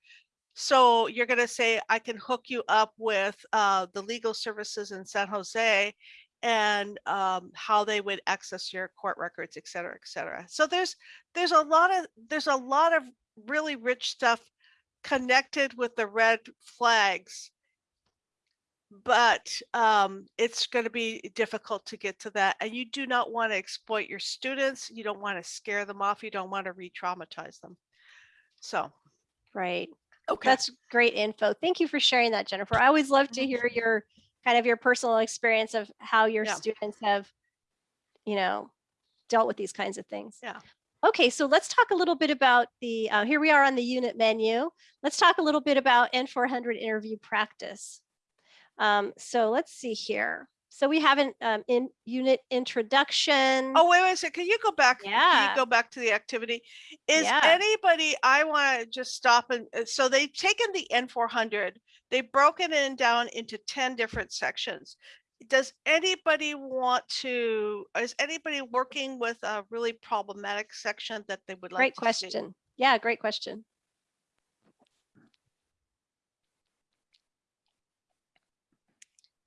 So you're going to say, I can hook you up with uh, the legal services in San Jose and um, how they would access your court records, et cetera, et cetera. So there's there's a lot of there's a lot of really rich stuff connected with the red flags but um, it's going to be difficult to get to that. And you do not want to exploit your students. You don't want to scare them off. You don't want to re-traumatize them. So, Right. Okay. That's great info. Thank you for sharing that, Jennifer. I always love to Mhm. hear your kind of your personal experience of how your Yeah. students have, you know, dealt with these kinds of things. Yeah. Okay, so let's talk a little bit about the, uh, here we are on the unit menu. Let's talk a little bit about N400 interview practice. Um, so let's see here. So we have an um, in unit introduction. Oh, wait, wait a second. Can you go back? Can Yeah. you go back to the activity? Is Yeah. anybody, I want to just stop and, uh, so they've taken the N400, they've broken it down into 10 different sections. Does anybody want to, is anybody working with a really problematic section that they would like Great to see? question. Yeah, great question.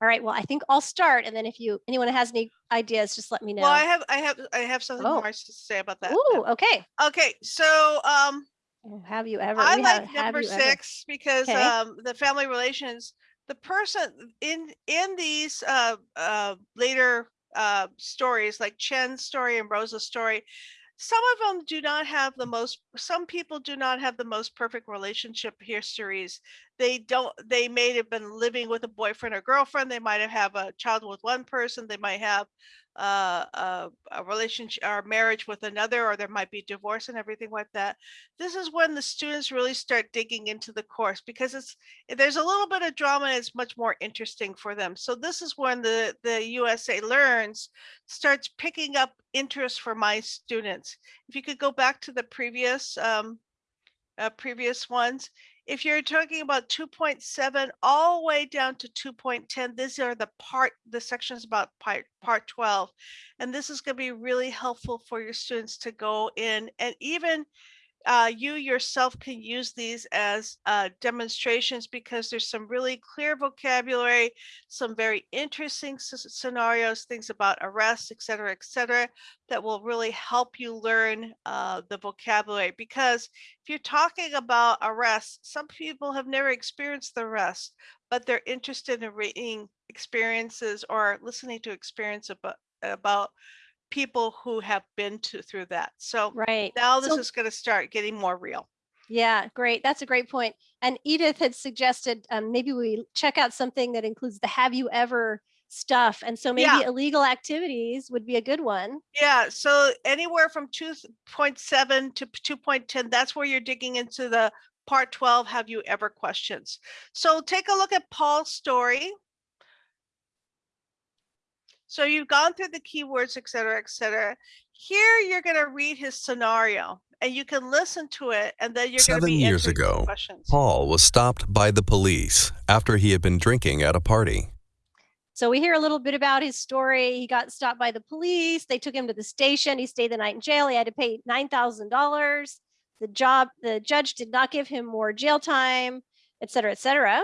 All right, well, I think I'll start and then if you, anyone has any ideas, just let me know. Well, I have, I have, I have something Oh. more to say about that. Oh, okay. Okay, so, um, Oh, Have you ever? I like have- have number ever- six because Okay. um the family relations, the person in in these uh uh later uh stories like Chen's story and Rosa's story, some of them do not have the most some people do not have the most perfect relationship histories. They don't they may have been living with a boyfriend or girlfriend, they might have have a child with one person, they might have uh, a, a relationship or marriage with another, or there might be divorce and everything like that this is when the students really start digging into the course because it's there's a little bit of drama and it's much more interesting for them. So this is when the the usa learns starts picking up interest for my students. If you could go back to the previous um uh, previous ones if you're talking about 2.7 all the way down to 2.10 these are the part the sections about part part 12 and this is going to be really helpful for your students to go in and even uh, you yourself can use these as uh, demonstrations because there's some really clear vocabulary, some very interesting scenarios, things about arrests, et cetera, et cetera, that will really help you learn uh, the vocabulary. Because if you're talking about arrests, some people have never experienced the arrest, but they're interested in reading experiences or listening to experience about, about people who have been to through that. So Right. now this So- is going to start getting more real. Yeah, great. That's a great point. And Edith had suggested um, maybe we check out something that includes the have you ever stuff. And so maybe Yeah. illegal activities would be a good one. Yeah, so anywhere from 2.7 to 2.10, that's where you're digging into the part 12 have you ever questions. So take a look at Paul's story. So you've gone through the keywords, et cetera, et cetera. Here you're going to read his scenario and you can listen to it and then you're going to Seven be years ago, questions. Paul was stopped by the police after he had been drinking at a party. So we hear a little bit about his story. He got stopped by the police. They took him to the station. He stayed the night in jail. He had to pay $9,000. The job, the judge did not give him more jail time, et cetera, et cetera.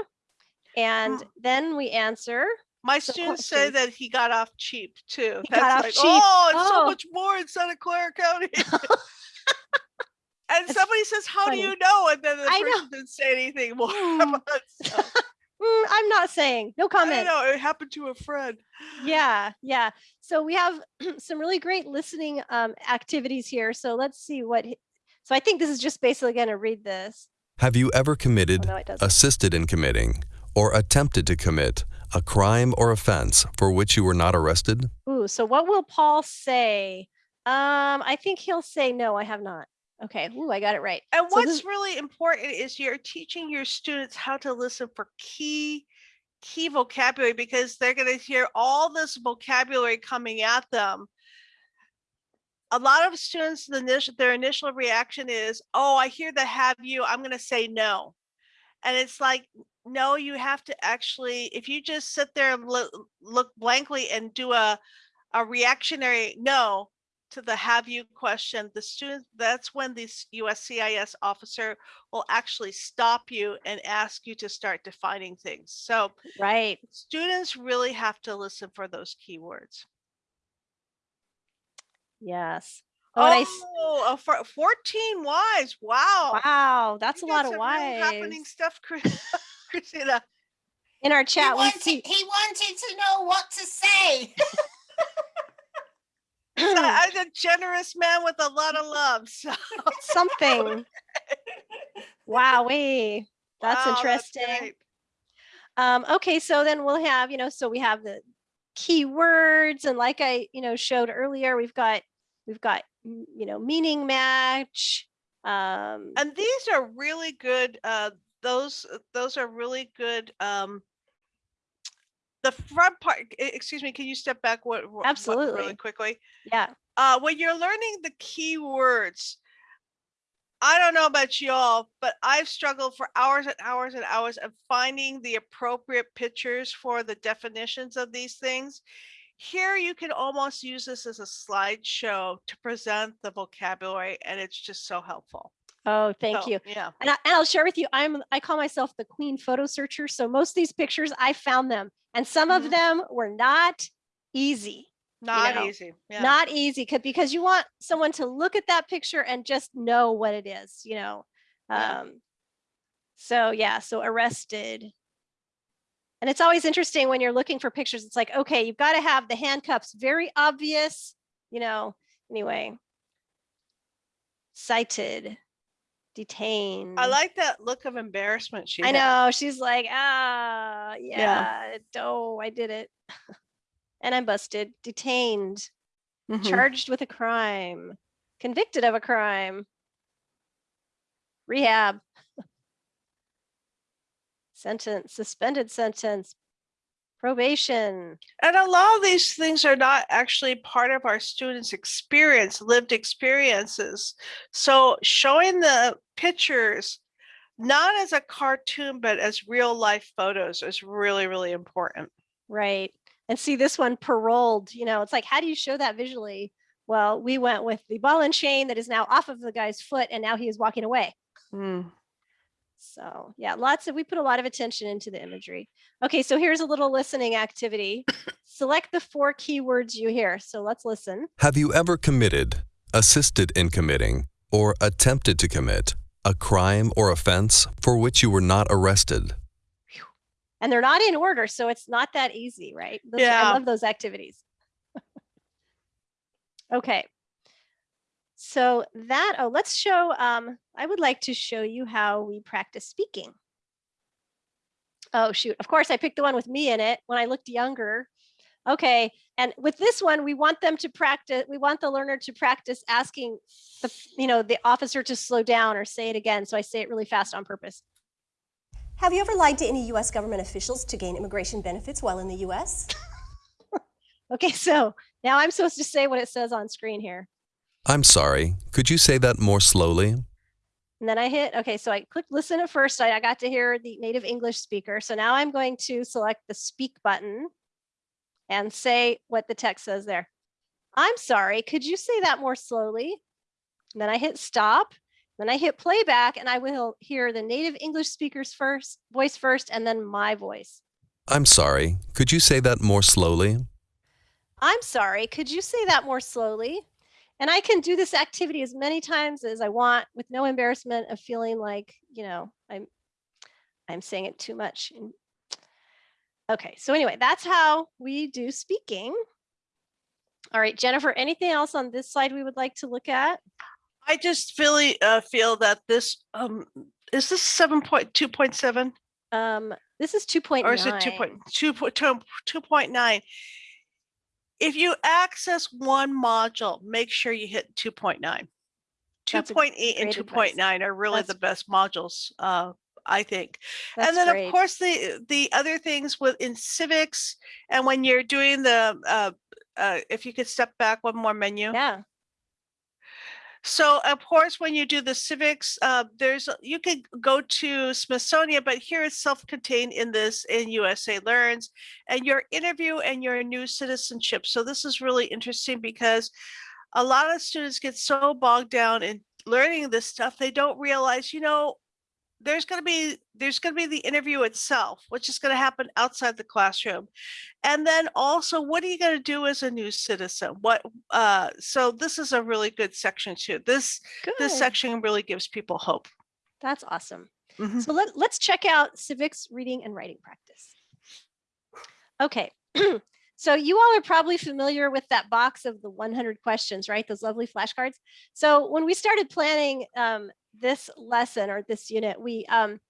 And then we answer. My the students say that he got off cheap too. He That's got off like, cheap. oh, it's so Oh. much more in Santa Clara County. and It's somebody says, "How funny. do you know?" And then the I know. person didn't say anything more Hmm. about. So, Mm, I'm not saying, no comment. don't. It happened to a friend. Yeah, yeah. So we have some really great listening um, activities here. So let's see what, so I think this is just basically going to read this. Have you ever committed, Oh, no, assisted in committing, or attempted to commit a crime or offense for which you were not arrested? Ooh, so what will Paul say? Um, I think he'll say, no, I have not. Okay, ooh, I got it right. And So what's this- really important is you're teaching your students how to listen for key key vocabulary because they're going to hear all this vocabulary coming at them. A lot of students, the initial, their initial reaction is, "Oh, I hear the have you. I'm going to say no," and it's like, no, you have to actually. If you just sit there and look, look blankly and do a a reactionary no, to the have you question, the student, that's when this USCIS officer will actually stop you and ask you to start defining things. So Right. students really have to listen for those keywords. Yes. Oh, Oh, a four- 14 wives. Wow. wow, that's a lot of real happening stuff, Chris- Christina. In our He chat, we wanted, see he wanted to know what to say. So I'm a generous man with a lot of love. So something. Wowee. That's Wow, interesting. great. Um, okay, so then we'll have, you know, so we have the keywords and like I, you know, showed earlier, we've got, we've got, you know, meaning match. Um, and these are really good uh those uh, those are really good um the front part excuse me can you step back what, what- what- Absolutely. really quickly? Yeah, uh when you're learning the keywords i don't know about y'all but i've struggled for hours and hours and hours of finding the appropriate pictures for the definitions of these things. Here you can almost use this as a slideshow to present the vocabulary and it's just so helpful oh, thank So, you. yeah And, I, and I'll share with you, I'm, I call myself the queen photo searcher. So most of these pictures, I found them and some Mhm. of them were not easy. not know, easy yeah not easy because because you want someone to look at that picture and just know what it is you know Yeah. um so yeah so arrested and it's always interesting when you're looking for pictures it's like okay you've got to have the handcuffs very obvious you know anyway cited detained. I like that look of embarrassment she i had. know she's like ah yeah, oh i did it. And i'm busted detained Mhm. charged with a crime, convicted of a crime, rehab, sentence, suspended sentence, probation. And a lot of these things are not actually part of our students' experience, lived experiences. So showing the pictures, not as a cartoon, but as real life photos is really, really important. Right. And see this one paroled, you know, it's like, how do you show that visually? Well, we went with the ball and chain that is now off of the guy's foot and now he is walking away. Mm. So yeah, lots of, we put a lot of attention into the imagery. Okay, so here's a little listening activity. Select the four keywords you hear. So let's listen. Have you ever committed, assisted in committing, or attempted to commit a crime or offense for which you were not arrested? and they're not in order so it's not that easy right Those- Yeah. i love those activities okay so that oh let's show um i would like to show you how we practice speaking oh shoot of course i picked the one with me in it when i looked younger okay and with this one we want them to practice we want the learner to practice asking the you know the officer to slow down or say it again so i say it really fast on purpose Have you ever lied to any U.S. government officials to gain immigration benefits while in the U.S.? Okay, so now I'm supposed to say what it says on screen here. I'm sorry, could you say that more slowly? And then I hit, okay, so I clicked listen at first. I, I got to hear the native English speaker. So now I'm going to select the speak button and say what the text says there. I'm sorry, could you say that more slowly? And then I hit stop. Then I hit playback and I will hear the native English speaker's first voice first and then my voice. I'm sorry, could you say that more slowly? I'm sorry, could you say that more slowly? And I can do this activity as many times as I want with no embarrassment of feeling like, you know, I'm I'm saying it too much. Okay, so anyway, that's how we do speaking. All right, Jennifer, anything else on this slide we would like to look at? I just really uh, feel that this um is this seven point two point seven Um, this is two point or is it two point two point two two point nine? If you access one module, make sure you hit two point nine. Two That's a point eight and great two advice. point nine are really the best modules, uh, I think. That's and then great. of course the the other things within civics and when you're doing the uh, uh, if you could step back one more menu. Yeah, So of course, when you do the civics, uh, there's, you could go to Smithsonian, but here it's self-contained in this in USA Learns and your interview and your new citizenship. So this is really interesting because a lot of students get so bogged down in learning this stuff, they don't realize, you know, there's going to be there's going to be the interview itself, which is going to happen outside the classroom. And then also, what are you going to do as a new citizen? What uh so this is a really good section too. This this section really gives people hope. that's awesome. Mhm. So let, let's check out civics reading and writing practice. Okay, so you all are probably familiar with that box of the 100 questions, right? Those lovely flashcards. So when we started planning um, this lesson or this unit, we um,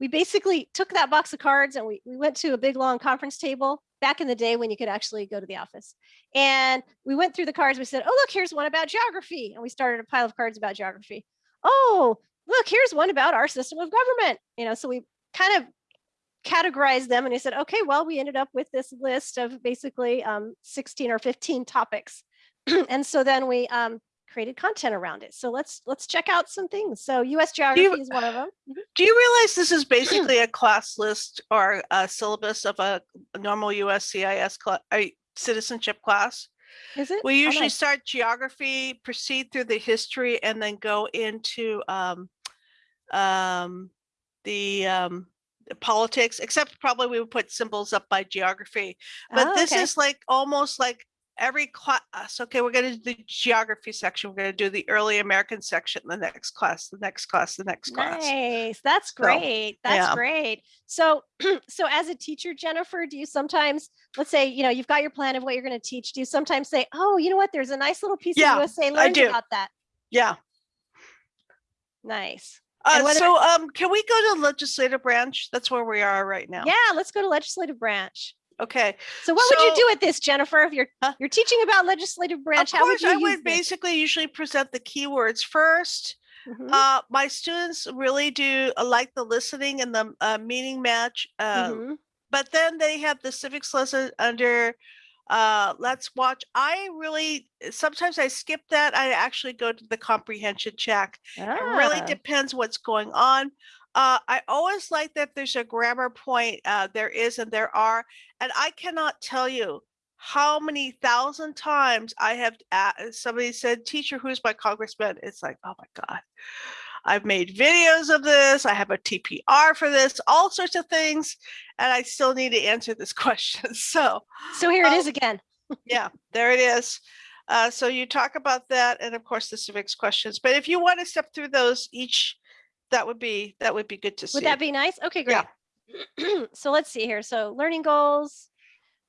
we basically took that box of cards and we, we went to a big long conference table back in the day when you could actually go to the office. And we went through the cards. We said, oh, look, here's one about geography. And we started a pile of cards about geography. Oh, look, here's one about our system of government. You know, so we kind of categorized them and we said, okay, well, we ended up with this list of basically um, 16 or 15 topics. and so then we um, created content around it. So let's let's check out some things. So US geography is one of them. Mhm. Do you realize this is basically a class list or a syllabus of a, normal USCIS cla- uh, citizenship class? Is it? We Oh, usually nice. start geography, proceed through the history, and then go into um, um, the um, the politics. Except probably we would put symbols up by geography. But Oh, this okay. is like almost like every class. Okay, we're going to do the geography section. We're going to do the early American section. The next class. The next class. The next class. Nice. That's So, great. That's yeah. great. So, so as a teacher, Jennifer, do you sometimes, let's say, you know, you've got your plan of what you're going to teach. Do you sometimes say, oh, you know what? There's a nice little piece Yeah, of USA do. about that. Yeah. Nice. Uh, so um, can we go to legislative branch? That's where we are right now. Yeah, let's go to legislative branch. Okay. So what would you do with this, Jennifer? If you're Huh? you're teaching about legislative branch, of how course, would you I would this? basically usually present the keywords first. Mhm, Uh, my students really do uh, like the listening and the uh, meaning match. Uh, mhm. But then they have the civics lesson under uh, Let's Watch. I really sometimes I skip that. I actually go to the comprehension check. It really Ah, depends what's going on. Uh, I always like that there's a grammar point. Uh, there is and there are, and I cannot tell you how many thousand times I have a- somebody said, "Teacher, who's my congressman?" It's like, oh my god. I've made videos of this. I have a TPR for this, all sorts of things, and I still need to answer this question. So, so here it is um, again. yeah, there it is. Uh, so you talk about that, and of course the civics questions. But if you want to step through those each, that would be that would be good to see. Would that be nice? Okay, great. Yeah. so let's see here. So learning goals.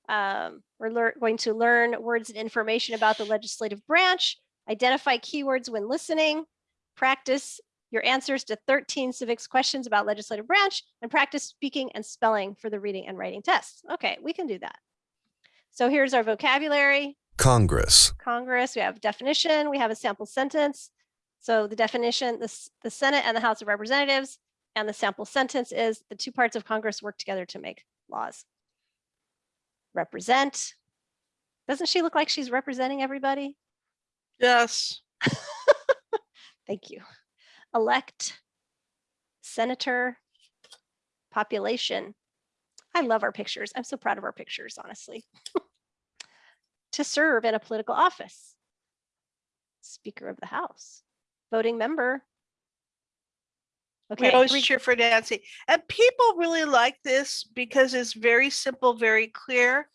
Um, we're going to learn words and information about the legislative branch, identify keywords when listening, practice your answers to 13 civics questions about legislative branch, and practice speaking and spelling for the reading and writing tests. Okay, we can do that. So here's our vocabulary. Congress, Congress, we have definition, we have a sample sentence. So the definition, the, the Senate and the House of Representatives, and the sample sentence is the two parts of Congress work together to make laws. Represent. Doesn't she look like she's representing everybody? Yes. Thank you. Elect, senator, population. I love our pictures. I'm so proud of our pictures, honestly. to serve in a political office. Speaker of the House, voting member. We Okay, always re- cheer for Nancy. And people really like this because it's very simple, very clear.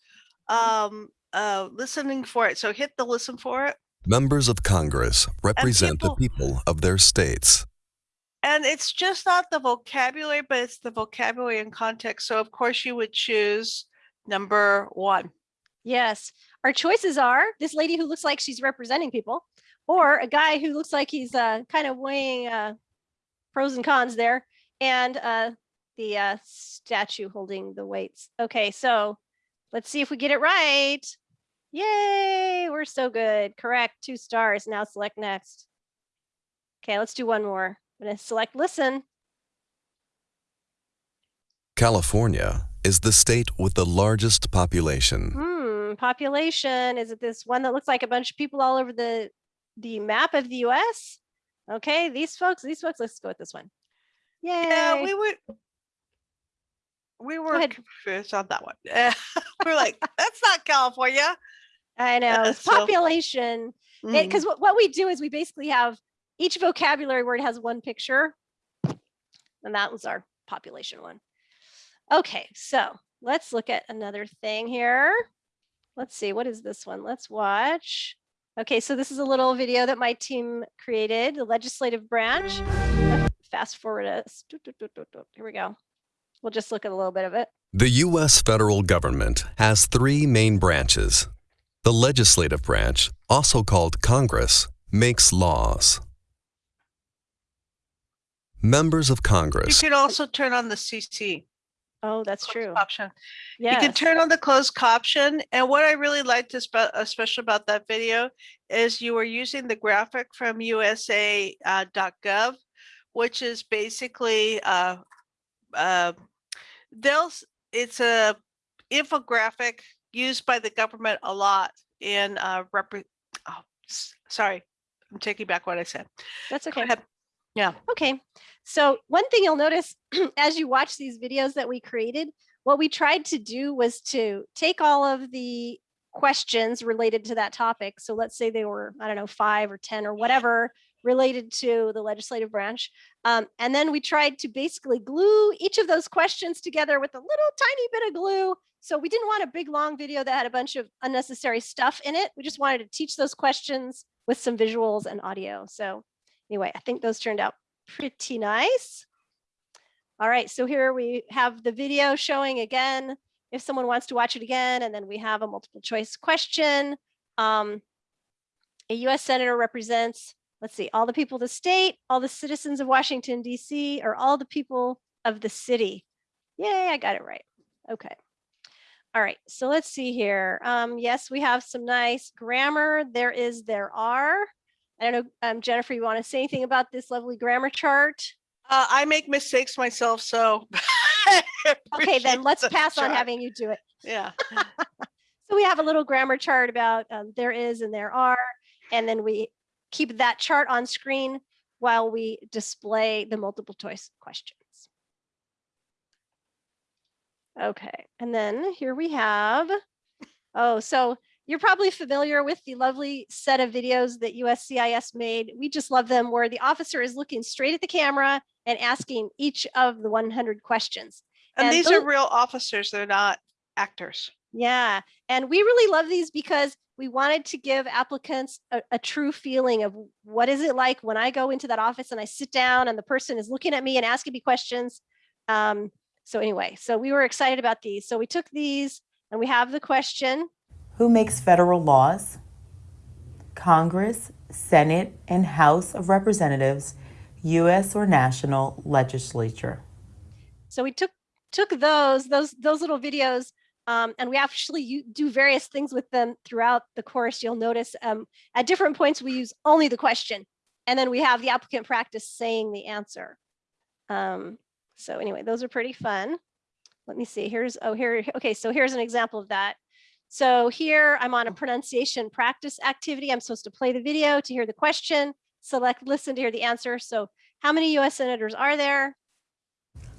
Um, uh, listening for it. So hit the listen for it. members of Congress represent people- the people of their states. And it's just not the vocabulary, but it's the vocabulary and context. So of course you would choose number one. Yes, our choices are this lady who looks like she's representing people, or a guy who looks like he's uh, kind of weighing uh, pros and cons there, and uh, the uh, statue holding the weights. Okay, so let's see if we get it right. Yay, we're so good. Correct, two stars. Now select next. Okay, let's do one more. I'm gonna select listen. California is the state with the largest population. Hmm, population, is it this one that looks like a bunch of people all over the, the map of the US? Okay, these folks, these folks, let's go with this one. Yay. Yeah, we were we were confused on that one. we're like, that's not California. I know, Uh, it's so- population. Because what, what we do is we basically have each vocabulary word has one picture. And that was our population one. Okay, so let's look at another thing here. Let's see, what is this one? Let's watch. Okay, so this is a little video that my team created, the legislative branch. Fast forward us. Here we go. We'll just look at a little bit of it. The U.S. federal government has three main branches. The legislative branch, also called Congress, makes laws. Members of Congress. You Congress can also turn on the CC Oh, that's closed true. option. You can turn on the closed caption. And what I really liked espe- especially about that video is you were using the graphic from USA uh, which is basically uh, uh, they'll it's a infographic used by the government a lot in uh, repre- oh, sorry, I'm taking back what I said. That's okay. Yeah. Okay, so one thing you'll notice as you watch these videos that we created, what we tried to do was to take all of the questions related to that topic. So let's say they were, I don't know, five or 10 or whatever related to the legislative branch. Um, and then we tried to basically glue each of those questions together with a little tiny bit of glue. So we didn't want a big long video that had a bunch of unnecessary stuff in it. We just wanted to teach those questions with some visuals and audio. So anyway, I think those turned out pretty nice. All right, so here we have the video showing again, if someone wants to watch it again, and then we have a multiple choice question. Um, a US Senator represents, let's see, all the people of the state, all the citizens of Washington, DC, or all the people of the city. Yay, I got it right. Okay. All right, so let's see here. Um, yes, we have some nice grammar. There is, there are. I don't know, um, Jennifer, you want to say anything about this lovely grammar chart? Uh, I make mistakes myself, so. Okay, then let's the pass on having you do it. Yeah. So we have a little grammar chart about um, there is and there are, and then we keep that chart on screen while we display the multiple choice questions. Okay, and then here we have, oh, so you're probably familiar with the lovely set of videos that USCIS made. We just love them where the officer is looking straight at the camera and asking each of the 100 questions. And And these those- are real officers. They're not actors. Yeah, and we really love these because we wanted to give applicants a, a true feeling of what is it like when I go into that office and I sit down and the person is looking at me and asking me questions. Um, so anyway, so we were excited about these. So we took these and we have the question. Who makes federal laws? Congress, Senate, and House of Representatives, U.S. or national legislature. So we took took those those those little videos um, and we actually do various things with them throughout the course. You'll notice um, at different points we use only the question, and then we have the applicant practice saying the answer. Um, so anyway, those are pretty fun. Let me see. Here's oh here. Okay, so here's an example of that. So here I'm on a oh. pronunciation practice activity. I'm supposed to play the video to hear the question, select listen to hear the answer. So how many U.S. senators are there?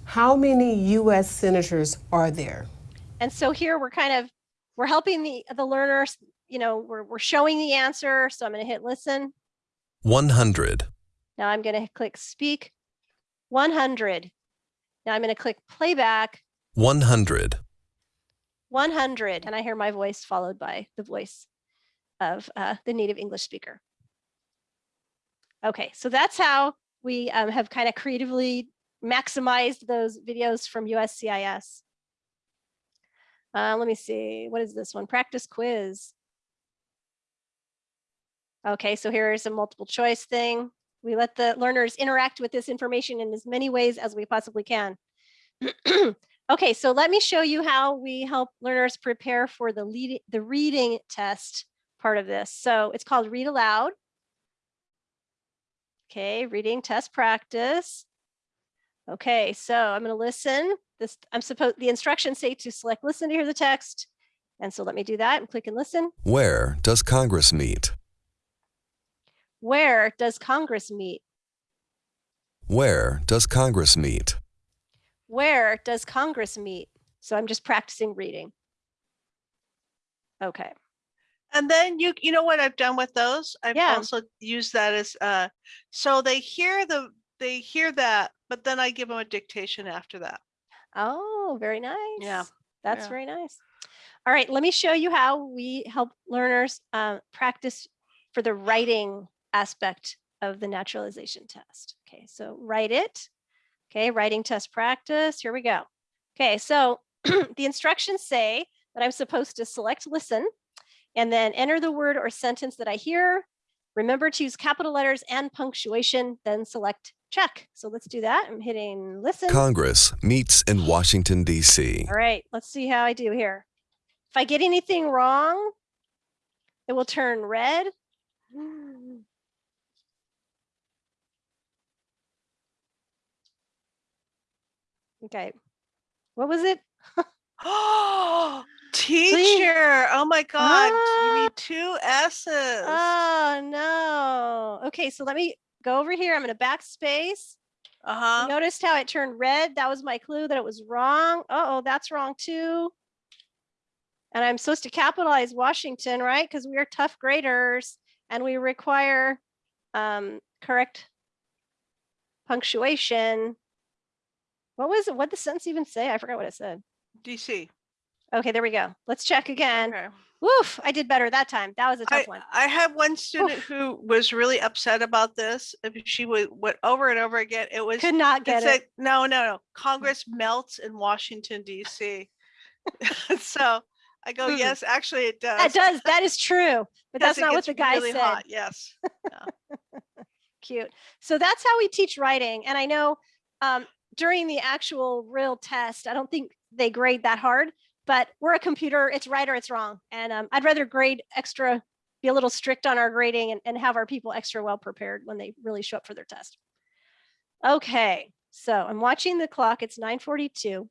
How many U.S. senators are there? And so here we're kind of, we're helping the, the learners, you know, we're, we're showing the answer. So I'm going to hit listen. 100, Now I'm going to click speak 100. Now I'm going to click playback 100, 100. And I hear my voice followed by the voice of uh, the native English speaker. Okay, so that's how we um, have kind of creatively maximized those videos from USCIS. Uh, let me see, what is this one? Practice quiz. Okay, so here's a multiple choice thing. We let the learners interact with this information in as many ways as we possibly can. okay, so let me show you how we help learners prepare for the lead, the reading test part of this. So it's called read aloud. Okay, reading test practice. Okay, so I'm going to listen. This I'm supposed the instructions say to select listen to hear the text. And so let me do that and click and listen. Where does Congress meet? Where does Congress meet? Where does Congress meet? Where does Congress meet? So I'm just practicing reading. Okay. And then you, you know what I've done with those? I've Yeah. also used that as, uh, so they hear the, they hear that, but then I give them a dictation after that. Oh, very nice. Yeah. That's yeah. very nice. All right, let me show you how we help learners uh, practice for the writing aspect of the naturalization test. Okay, so write it. Okay, writing test practice. Here we go. Okay, so the instructions say that I'm supposed to select listen and then enter the word or sentence that I hear. Remember to use capital letters and punctuation, then select check. So let's do that. I'm hitting listen. Congress meets in Washington, D.C. All right, let's see how I do here. If I get anything wrong, it will turn red. Okay, what was it? Oh, teacher. Oh my God. You Ah. need two S's. Oh no. Okay, so let me go over here. I'm gonna backspace. Uh-huh. Noticed how it turned red? That was my clue that it was wrong. Uh-oh, that's wrong too. And I'm supposed to capitalize Washington, right? Because we are tough graders and we require um, correct punctuation. What was it? What the sentence even say? I forgot what it said. DC. Okay, there we go. Let's check again. Okay. Woof, I did better that time. That was a tough I, one. I had one student who was really upset about this. If She would went over and over again. It was Could not get said, it. No, no, no. Congress melts in Washington D.C. so I go, Mm. yes, actually it does. That does, that is true, but that's not what the guy really said. hot, Yes. Cute. So that's how we teach writing. And I know um, during the actual real test, I don't think they grade that hard, but we're a computer, it's right or it's wrong. And um, I'd rather grade extra, be a little strict on our grading and, and have our people extra well prepared when they really show up for their test. Okay, so I'm watching the clock, it's 942.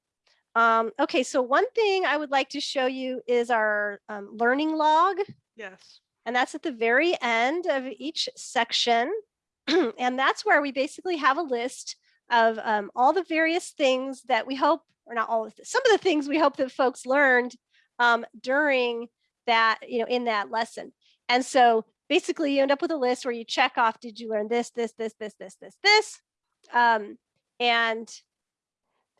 Um, okay, so one thing I would like to show you is our um, learning log. Yes. And that's at the very end of each section. and that's where we basically have a list of um, all the various things that we hope, or not all of some of the things we hope that folks learned um, during that, you know, in that lesson. And so basically you end up with a list where you check off, did you learn this, this, this, this, this, this, this? Um, and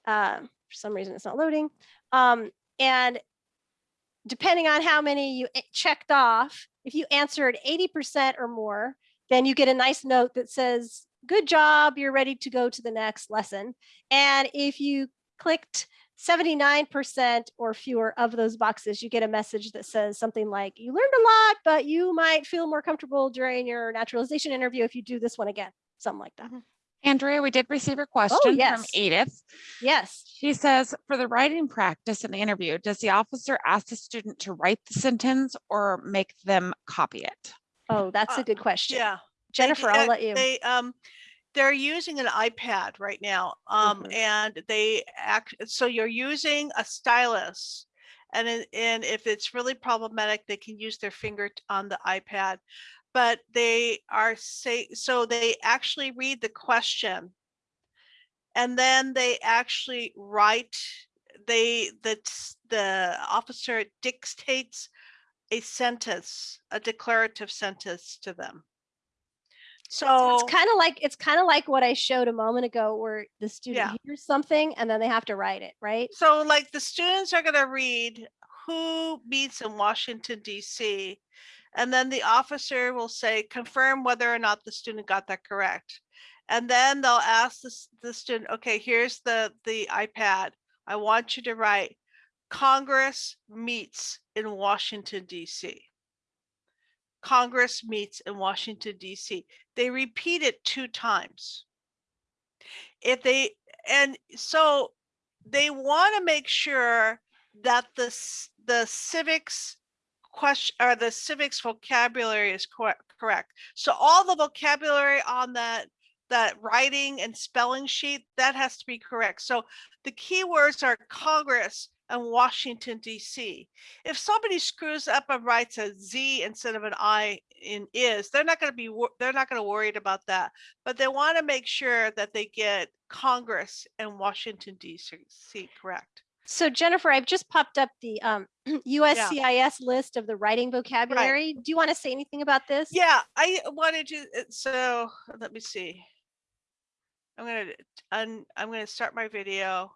uh, for some reason it's not loading. Um, and depending on how many you checked off, if you answered 80% or more, then you get a nice note that says, good job, you're ready to go to the next lesson. And if you clicked 79% or fewer of those boxes, you get a message that says something like, you learned a lot, but you might feel more comfortable during your naturalization interview if you do this one again, something like that. Mm-hmm. Andrea, we did receive a oh, question from Oh, yes. Edith. Yes. She says, for the writing practice in the interview, does the officer ask the student to write the sentence or make them copy it? Oh, that's uh, a good question. Yeah. Jennifer, I'll uh, let you. They, um, they're using an iPad right now. Um, Mm-hmm. and they act, so you're using a stylus. And, and if it's really problematic, they can use their finger on the iPad. But they are say, so they actually read the question. And then they actually write, they, the, the officer dictates a sentence, a declarative sentence to them. So it's kind of like it's kind of like what I showed a moment ago where the student Yeah. hears something and then they have to write it, right? So like the students are gonna read who meets in Washington DC. And then the officer will say, confirm whether or not the student got that correct. And then they'll ask the, the student, okay, here's the, the iPad. I want you to write Congress meets in Washington DC. Congress meets in Washington DC. They repeat it two times. If they, and so they want to make sure that the, the civics question or the civics vocabulary is correct, correct. So all the vocabulary on that, that writing and spelling sheet, that has to be correct. So the keywords are Congress and Washington DC. If somebody screws up and writes a Z instead of an I in is, they're not going to be, they're not going to worried about that. But they want to make sure that they get Congress and Washington DC correct. So Jennifer, I've just popped up the um, USCIS list of the writing vocabulary. Do you want to say anything about this? Yeah, I wanted to, uh, so let me see. I'm gonna, un- I'm gonna start my video.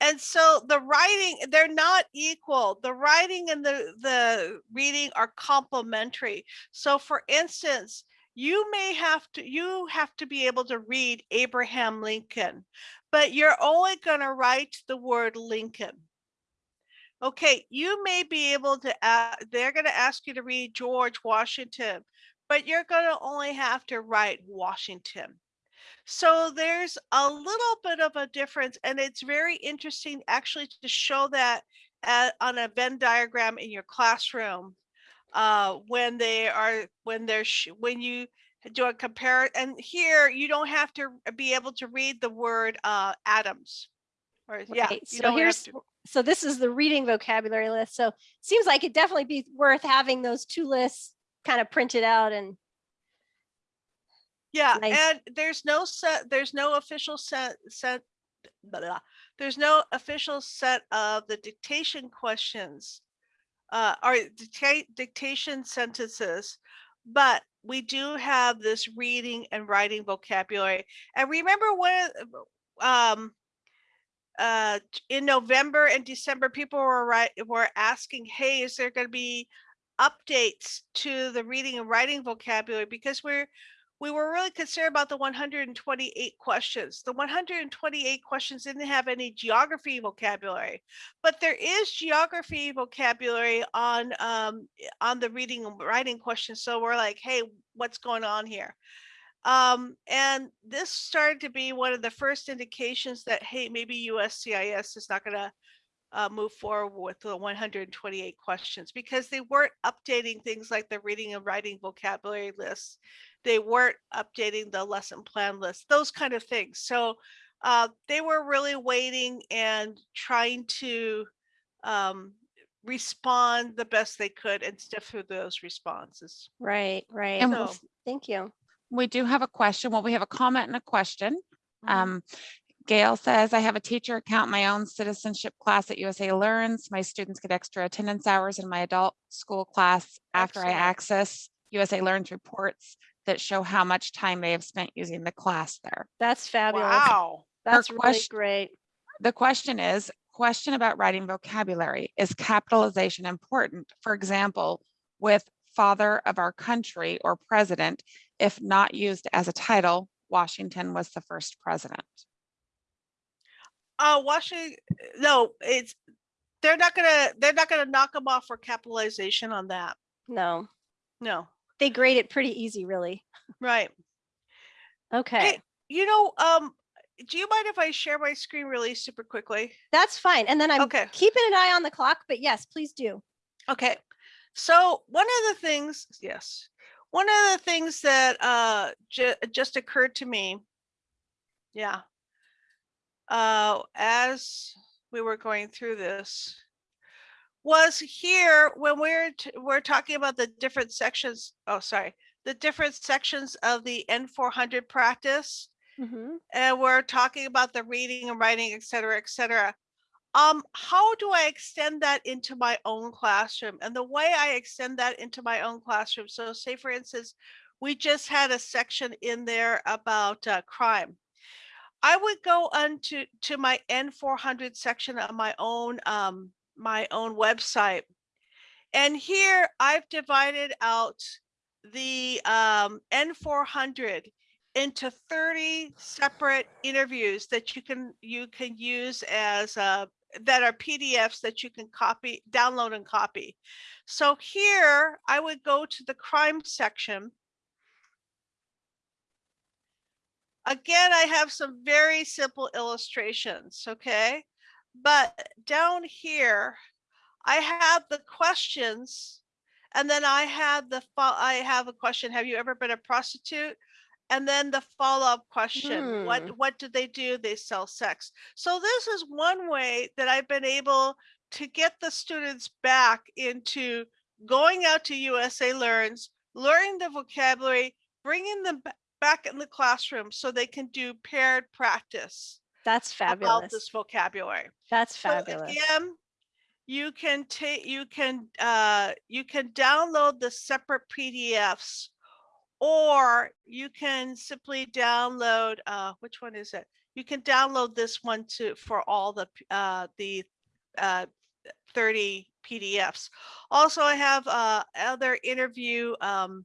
And so the writing, they're not equal. The writing and the, the reading are complementary. So for instance, you may have to, you have to be able to read Abraham Lincoln, but you're only gonna write the word Lincoln. Okay, you may be able to, a- they're gonna ask you to read George Washington, but you're gonna only have to write Washington. So there's a little bit of a difference and it's very interesting actually to show that at, on a Venn diagram in your classroom. Uh, when they are, when they're, when you do a compare, and here you don't have to be able to read the word, uh, atoms. Or, yeah, Right, you So here's, so this is the reading vocabulary list. So seems like it'd definitely be worth having those two lists kind of printed out and Yeah, Nice. and there's no set, there's no official set, set, blah, blah, blah. there's no official set of the dictation questions. Uh, or dictate, dictation sentences, but we do have this reading and writing vocabulary. And remember when, um, uh, in November and December, people were right, were asking, hey, is there gonna be updates to the reading and writing vocabulary? Because we're, we were really concerned about the 128 questions. The 128 questions didn't have any geography vocabulary, but there is geography vocabulary on um, on the reading and writing questions. So we're like, hey, what's going on here? Um, and this started to be one of the first indications that, hey, maybe USCIS is not going to uh, move forward with the 128 questions because they weren't updating things like the reading and writing vocabulary lists. They weren't updating the lesson plan list, those kind of things. So uh, they were really waiting and trying to um, respond the best they could and stiff through those responses. right, right. And Well, So- s- Thank you. We do have a question. Well, we have a comment and a question. Mhm. Um, Gail says, I have a teacher account, my own citizenship class at USA Learns. My students get extra attendance hours in my adult school class after I access USA Learns reports that show how much time they have spent using the class there. That's fabulous. Wow. That's really question- great. The question is, question about writing vocabulary. Is capitalization important? For example, with father of our country or president, if not used as a title, Washington was the first president. Uh, Washington, no, it's, they're not gonna, they're not gonna knock them off for capitalization on that. No, No, they grade it pretty easy, really. right. Okay, Hey, you know, um, do you mind if I share my screen really super quickly? that's fine. And then I'm Okay. keeping an eye on the clock, but yes, please do. Okay, so one of the things, yes, one of the things that uh ju- just occurred to me, yeah, uh, as we were going through this, was here when we're we're talking about the different sections. Oh, sorry, the different sections of the N four hundred practice Mhm. and we're talking about the reading and writing, et cetera, et cetera. Um, how do I extend that into my own classroom? And the way I extend that into my own classroom, so say for instance, we just had a section in there about uh, crime. I would go onto to my N400 section of my own um, my own website, and here I've divided out the um, N400 into 30 separate interviews that you can you can use as uh, that are PDFs that you can copy, download and copy. So here I would go to the crime section. Again, I have some very simple illustrations, okay? But down here, I have the questions and then I have the, I have a question, have you ever been a prostitute? And then the follow-up question, Hmm. what, what do they do? They sell sex. So this is one way that I've been able to get the students back into going out to USA Learns, learning the vocabulary, bringing them back in the classroom so they can do paired practice That's about fabulous. this vocabulary. That's fabulous. So. Again, you can take, you can, uh, you can download the separate PDFs. Or you can simply download, uh, which one is it? You can download this one to, for all the, uh, the, uh, thirty PDFs. Also, I have, uh, other interview, um,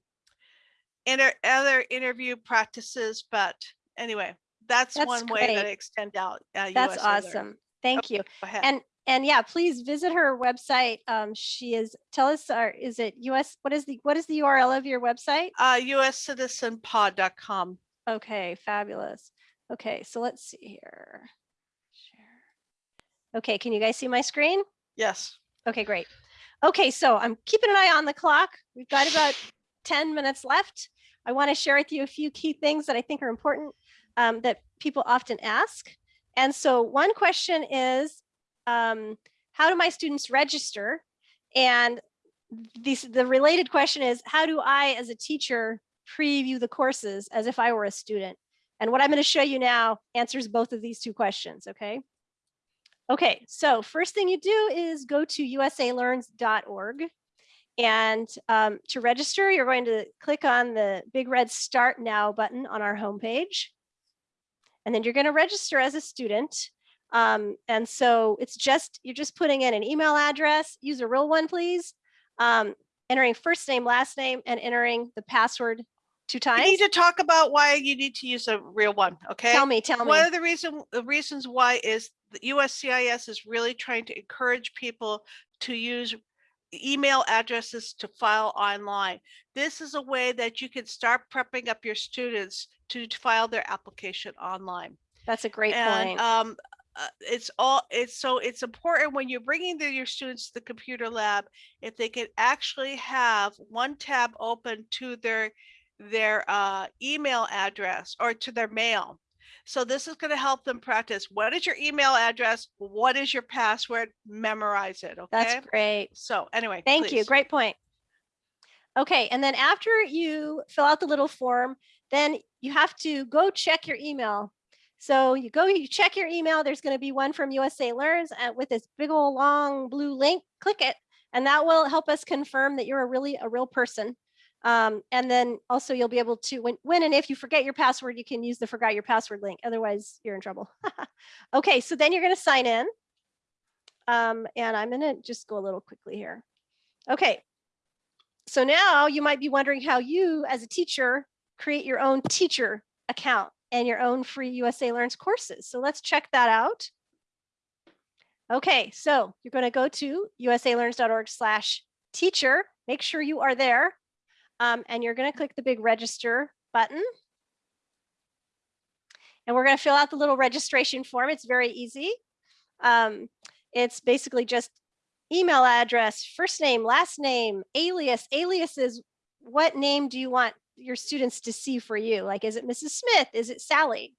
inter, other interview practices, but anyway, that's That's one way that extend out. uh, That's Learn. awesome. Thank you. And and yeah, please visit her website. Um, she is tell us, uh, is it US? What is the what is the URL of your website? Uh, uscitizenpod.com. Okay, fabulous. Okay, so let's see here. Share. Okay, can you guys see my screen? Yes. Okay, great. Okay, so I'm keeping an eye on the clock. We've got about 10 minutes left. I want to share with you a few key things that I think are important um, that people often ask. And so one question is, um, how do my students register? And the related question is, how do I, as a teacher, preview the courses as if I were a student? And what I'm going to show you now answers both of these two questions, okay? Okay, so first thing you do is go to usalearns.org. And um, to register, you're going to click on the big red Start Now button on our homepage. And then you're going to register as a student. Um, and so it's just, you're just putting in an email address, use a real one, please. Um, entering first name, last name, and entering the password two We times. need to talk about why you need to use a real one, okay? Tell me, tell me. One of the reason, the reasons why is the USCIS is really trying to encourage people to use email addresses to file online. This is a way that you can start prepping up your students to file their application online. That's a great and, point. Um, uh, it's all, it's so it's important when you're bringing the, your students to the computer lab, if they can actually have one tab open to their, their uh, email address or to their mail. So this is going to help them practice. What is your email address? What is your password? Memorize it. Okay. That's great. So anyway, Thank you. Great point. Okay, and then after you fill out the little form, then you have to go check your email. So you go, you check your email. There's going to be one from USA Learns uh, with this big old long blue link. Click it, and that will help us confirm that you're a really a real person. Um, and then also you'll be able to when when and if you forget your password, you can use the forgot your password link. Otherwise, you're in trouble. okay, so then you're going to sign in. Um, and I'm going to just go a little quickly here. Okay, so now you might be wondering how you as a teacher create your own teacher account and your own free USA Learns courses. So let's check that out. Okay, so you're going to go to usalearns.org slash teacher. Make sure you are there. Um, and you're going to click the big register button. And we're going to fill out the little registration form. It's very easy. Um, it's basically just email address, first name, last name, alias. Alias is what name do you want your students to see for you? Like, is it Mrs. Smith? Is it Sally?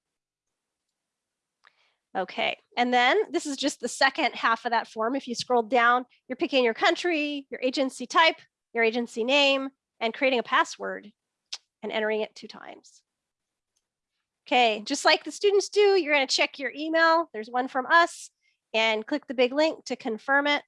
Okay, and then this is just the second half of that form. If you scroll down, you're picking your country, your agency type, your agency name, and creating a password and entering it two times. Okay, just like the students do, you're gonna check your email. There's one from us and click the big link to confirm it.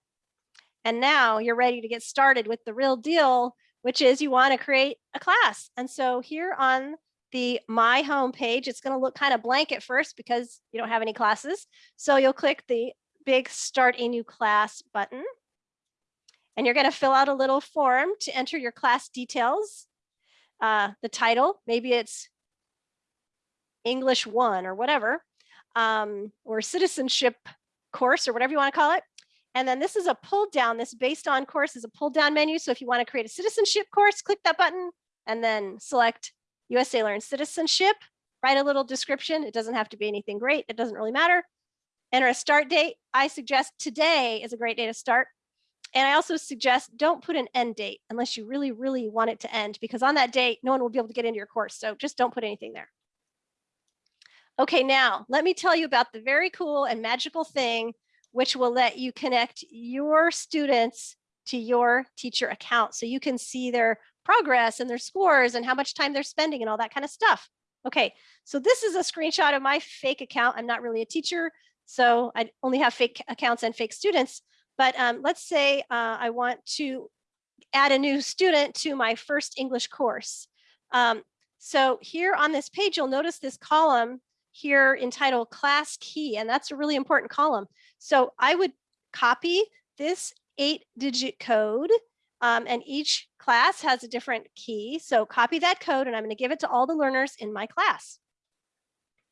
And now you're ready to get started with the real deal, which is you want to create a class. And so here on the My Home page, it's going to look kind of blank at first because you don't have any classes. So you'll click the big Start a New Class button. And you're going to fill out a little form to enter your class details, uh, the title, maybe it's English one or whatever, um, or citizenship course or whatever you want to call it. And then this is a pull down, this based on course is a pull down menu. So if you want to create a citizenship course, click that button and then select USA Learn Citizenship, write a little description. It doesn't have to be anything great. It doesn't really matter. Enter a start date. I suggest today is a great day to start. And I also suggest don't put an end date unless you really, really want it to end because on that date, no one will be able to get into your course. So just don't put anything there. Okay, now let me tell you about the very cool and magical thing which will let you connect your students to your teacher account so you can see their progress and their scores and how much time they're spending and all that kind of stuff. Okay, so this is a screenshot of my fake account. I'm not really a teacher, so I only have fake accounts and fake students. But um, let's say uh, I want to add a new student to my first English course. Um, so here on this page, you'll notice this column here entitled class key, and that's a really important column. So I would copy this eight digit code um, and each class has a different key. So copy that code and I'm going to give it to all the learners in my class.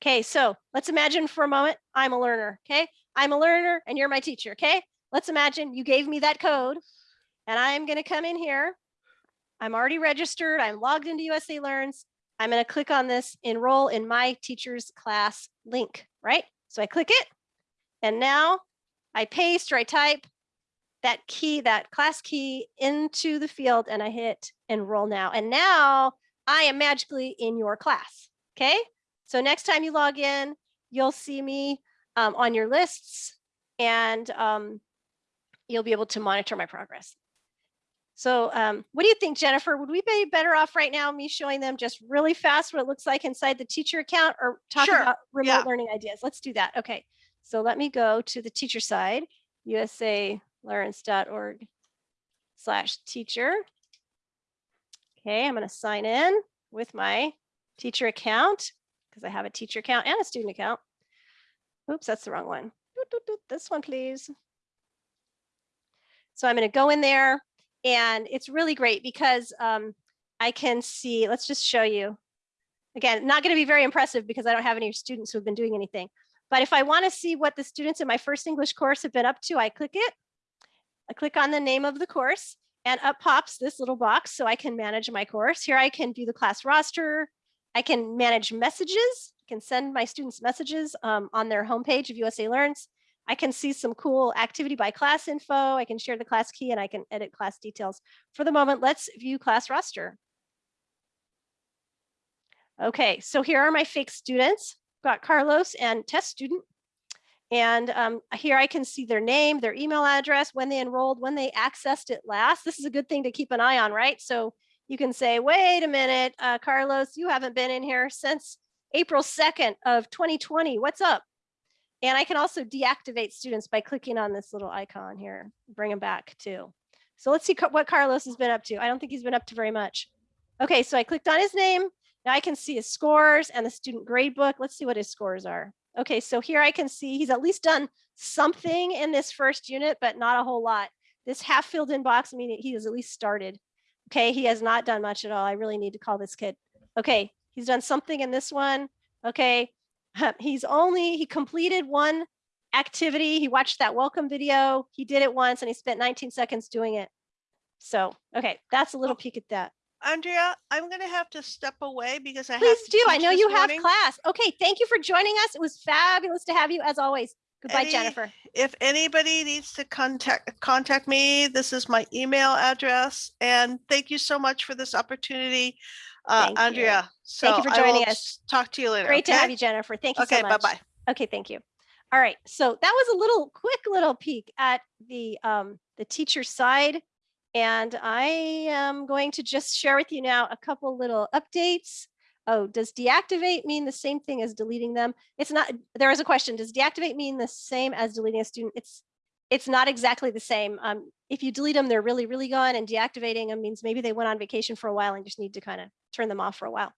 Okay, so let's imagine for a moment I'm a learner. Okay, I'm a learner and you're my teacher. Okay, let's imagine you gave me that code and I'm going to come in here. I'm already registered. I'm logged into USA Learns. I'm going to click on this enroll in my teacher's class link, right? So I click it and now I paste or I type that key, that class key into the field and I hit enroll now. And now I am magically in your class. Okay. So next time you log in, you'll see me um, on your lists and um, you'll be able to monitor my progress. So um, what do you think, Jennifer? Would we be better off right now, me showing them just really fast what it looks like inside the teacher account or talk Sure, about remote yeah. learning ideas? Let's do that. Okay, so let me go to the teacher side, usalearns.org slash teacher. Okay, I'm gonna sign in with my teacher account because I have a teacher account and a student account. Oops, that's the wrong one. This one, please. So I'm going to go in there and it's really great because um, I can see, let's just show you. Again, not going to be very impressive because I don't have any students who have been doing anything. But if I want to see what the students in my first English course have been up to, I click it. I click on the name of the course and up pops this little box so I can manage my course. Here I can view the class roster. I can manage messages. I can send my students messages um, on their homepage of USA Learns. I can see some cool activity by class info. I can share the class key and I can edit class details. For the moment, let's view class roster. Okay, so here are my fake students. Got Carlos and test student. And um, here I can see their name, their email address, when they enrolled, when they accessed it last. This is a good thing to keep an eye on, right? So you can say, wait a minute, uh, Carlos, you haven't been in here since April 2nd of 2020. What's up? And I can also deactivate students by clicking on this little icon here, bring them back too. So let's see what Carlos has been up to. I don't think he's been up to very much. Okay, so I clicked on his name. Now I can see his scores and the student grade book. Let's see what his scores are. Okay, so here I can see he's at least done something in this first unit, but not a whole lot. This half filled in box, he has at least started. Okay, he has not done much at all. I really need to call this kid. Okay, he's done something in this one. Okay, he's only, he completed one activity. He watched that welcome video. He did it once and he spent 19 seconds doing it. So, okay, that's a little oh. peek at that. Andrea, I'm gonna have to step away because I have Please to do. I know you have class. Okay, thank you for joining us. It was fabulous to have you as always. Goodbye, Any- Jennifer. If anybody needs to contact contact me, this is my email address. And thank you so much for this opportunity, uh, Thank you. Andrea. So Thank you for joining us. Talk to you later. Great to have you, Jennifer. Thank you Okay, so much. Okay, bye-bye. Okay, thank you. All right, so that was a little quick little peek at the um, the teacher side. And I am going to just share with you now a couple little updates. Oh, does deactivate mean the same thing as deleting them? It's not, there is a question, does deactivate mean the same as deleting a student? It's it's not exactly the same. Um, if you delete them, they're really, really gone and deactivating them means maybe they went on vacation for a while and just need to kind of turn them off for a while.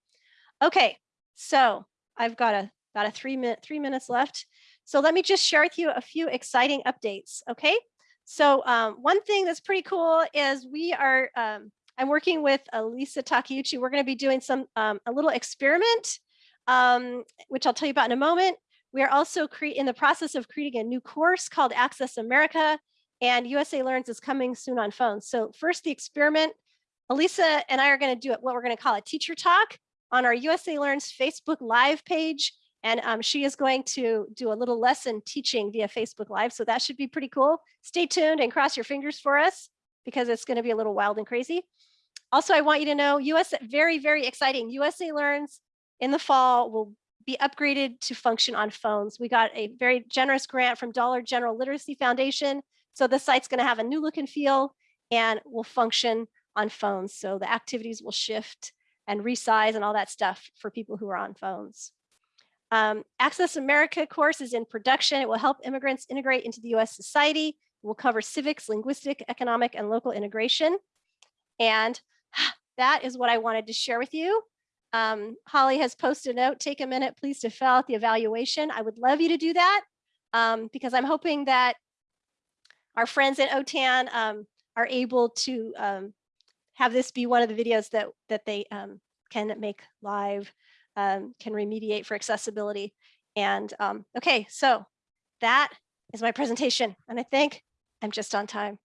Okay, so I've got a got a three minute three minutes left. So let me just share with you a few exciting updates. Okay, so um, one thing that's pretty cool is we are um, I'm working with Elisa Takeuchi. We're going to be doing some um, a little experiment, um, which I'll tell you about in a moment, We are also cre- in the process of creating a new course called Access America and USA Learns is coming soon on phones. So first the experiment, Elisa and I are gonna do it, what we're gonna call a teacher talk on our USA Learns Facebook Live page. And um, she is going to do a little lesson teaching via Facebook Live. So that should be pretty cool. Stay tuned and cross your fingers for us because it's gonna be a little wild and crazy. Also, I want you to know US, very, very exciting. USA Learns in the fall will be upgraded to function on phones. We got a very generous grant from Dollar General Literacy Foundation. So the site's gonna have a new look and feel and will function on phones. So the activities will shift and resize and all that stuff for people who are on phones. Um, Access America course is in production. It will help immigrants integrate into the US society. It will cover civics, linguistic, economic, and local integration. And that is what I wanted to share with you. Um, Holly has posted a note, take a minute, please, to fill out the evaluation. I would love you to do that um, because I'm hoping that our friends at OTAN um, are able to um, have this be one of the videos that, that they um, can make live, um, can remediate for accessibility. And um, okay, so that is my presentation. And I think I'm just on time.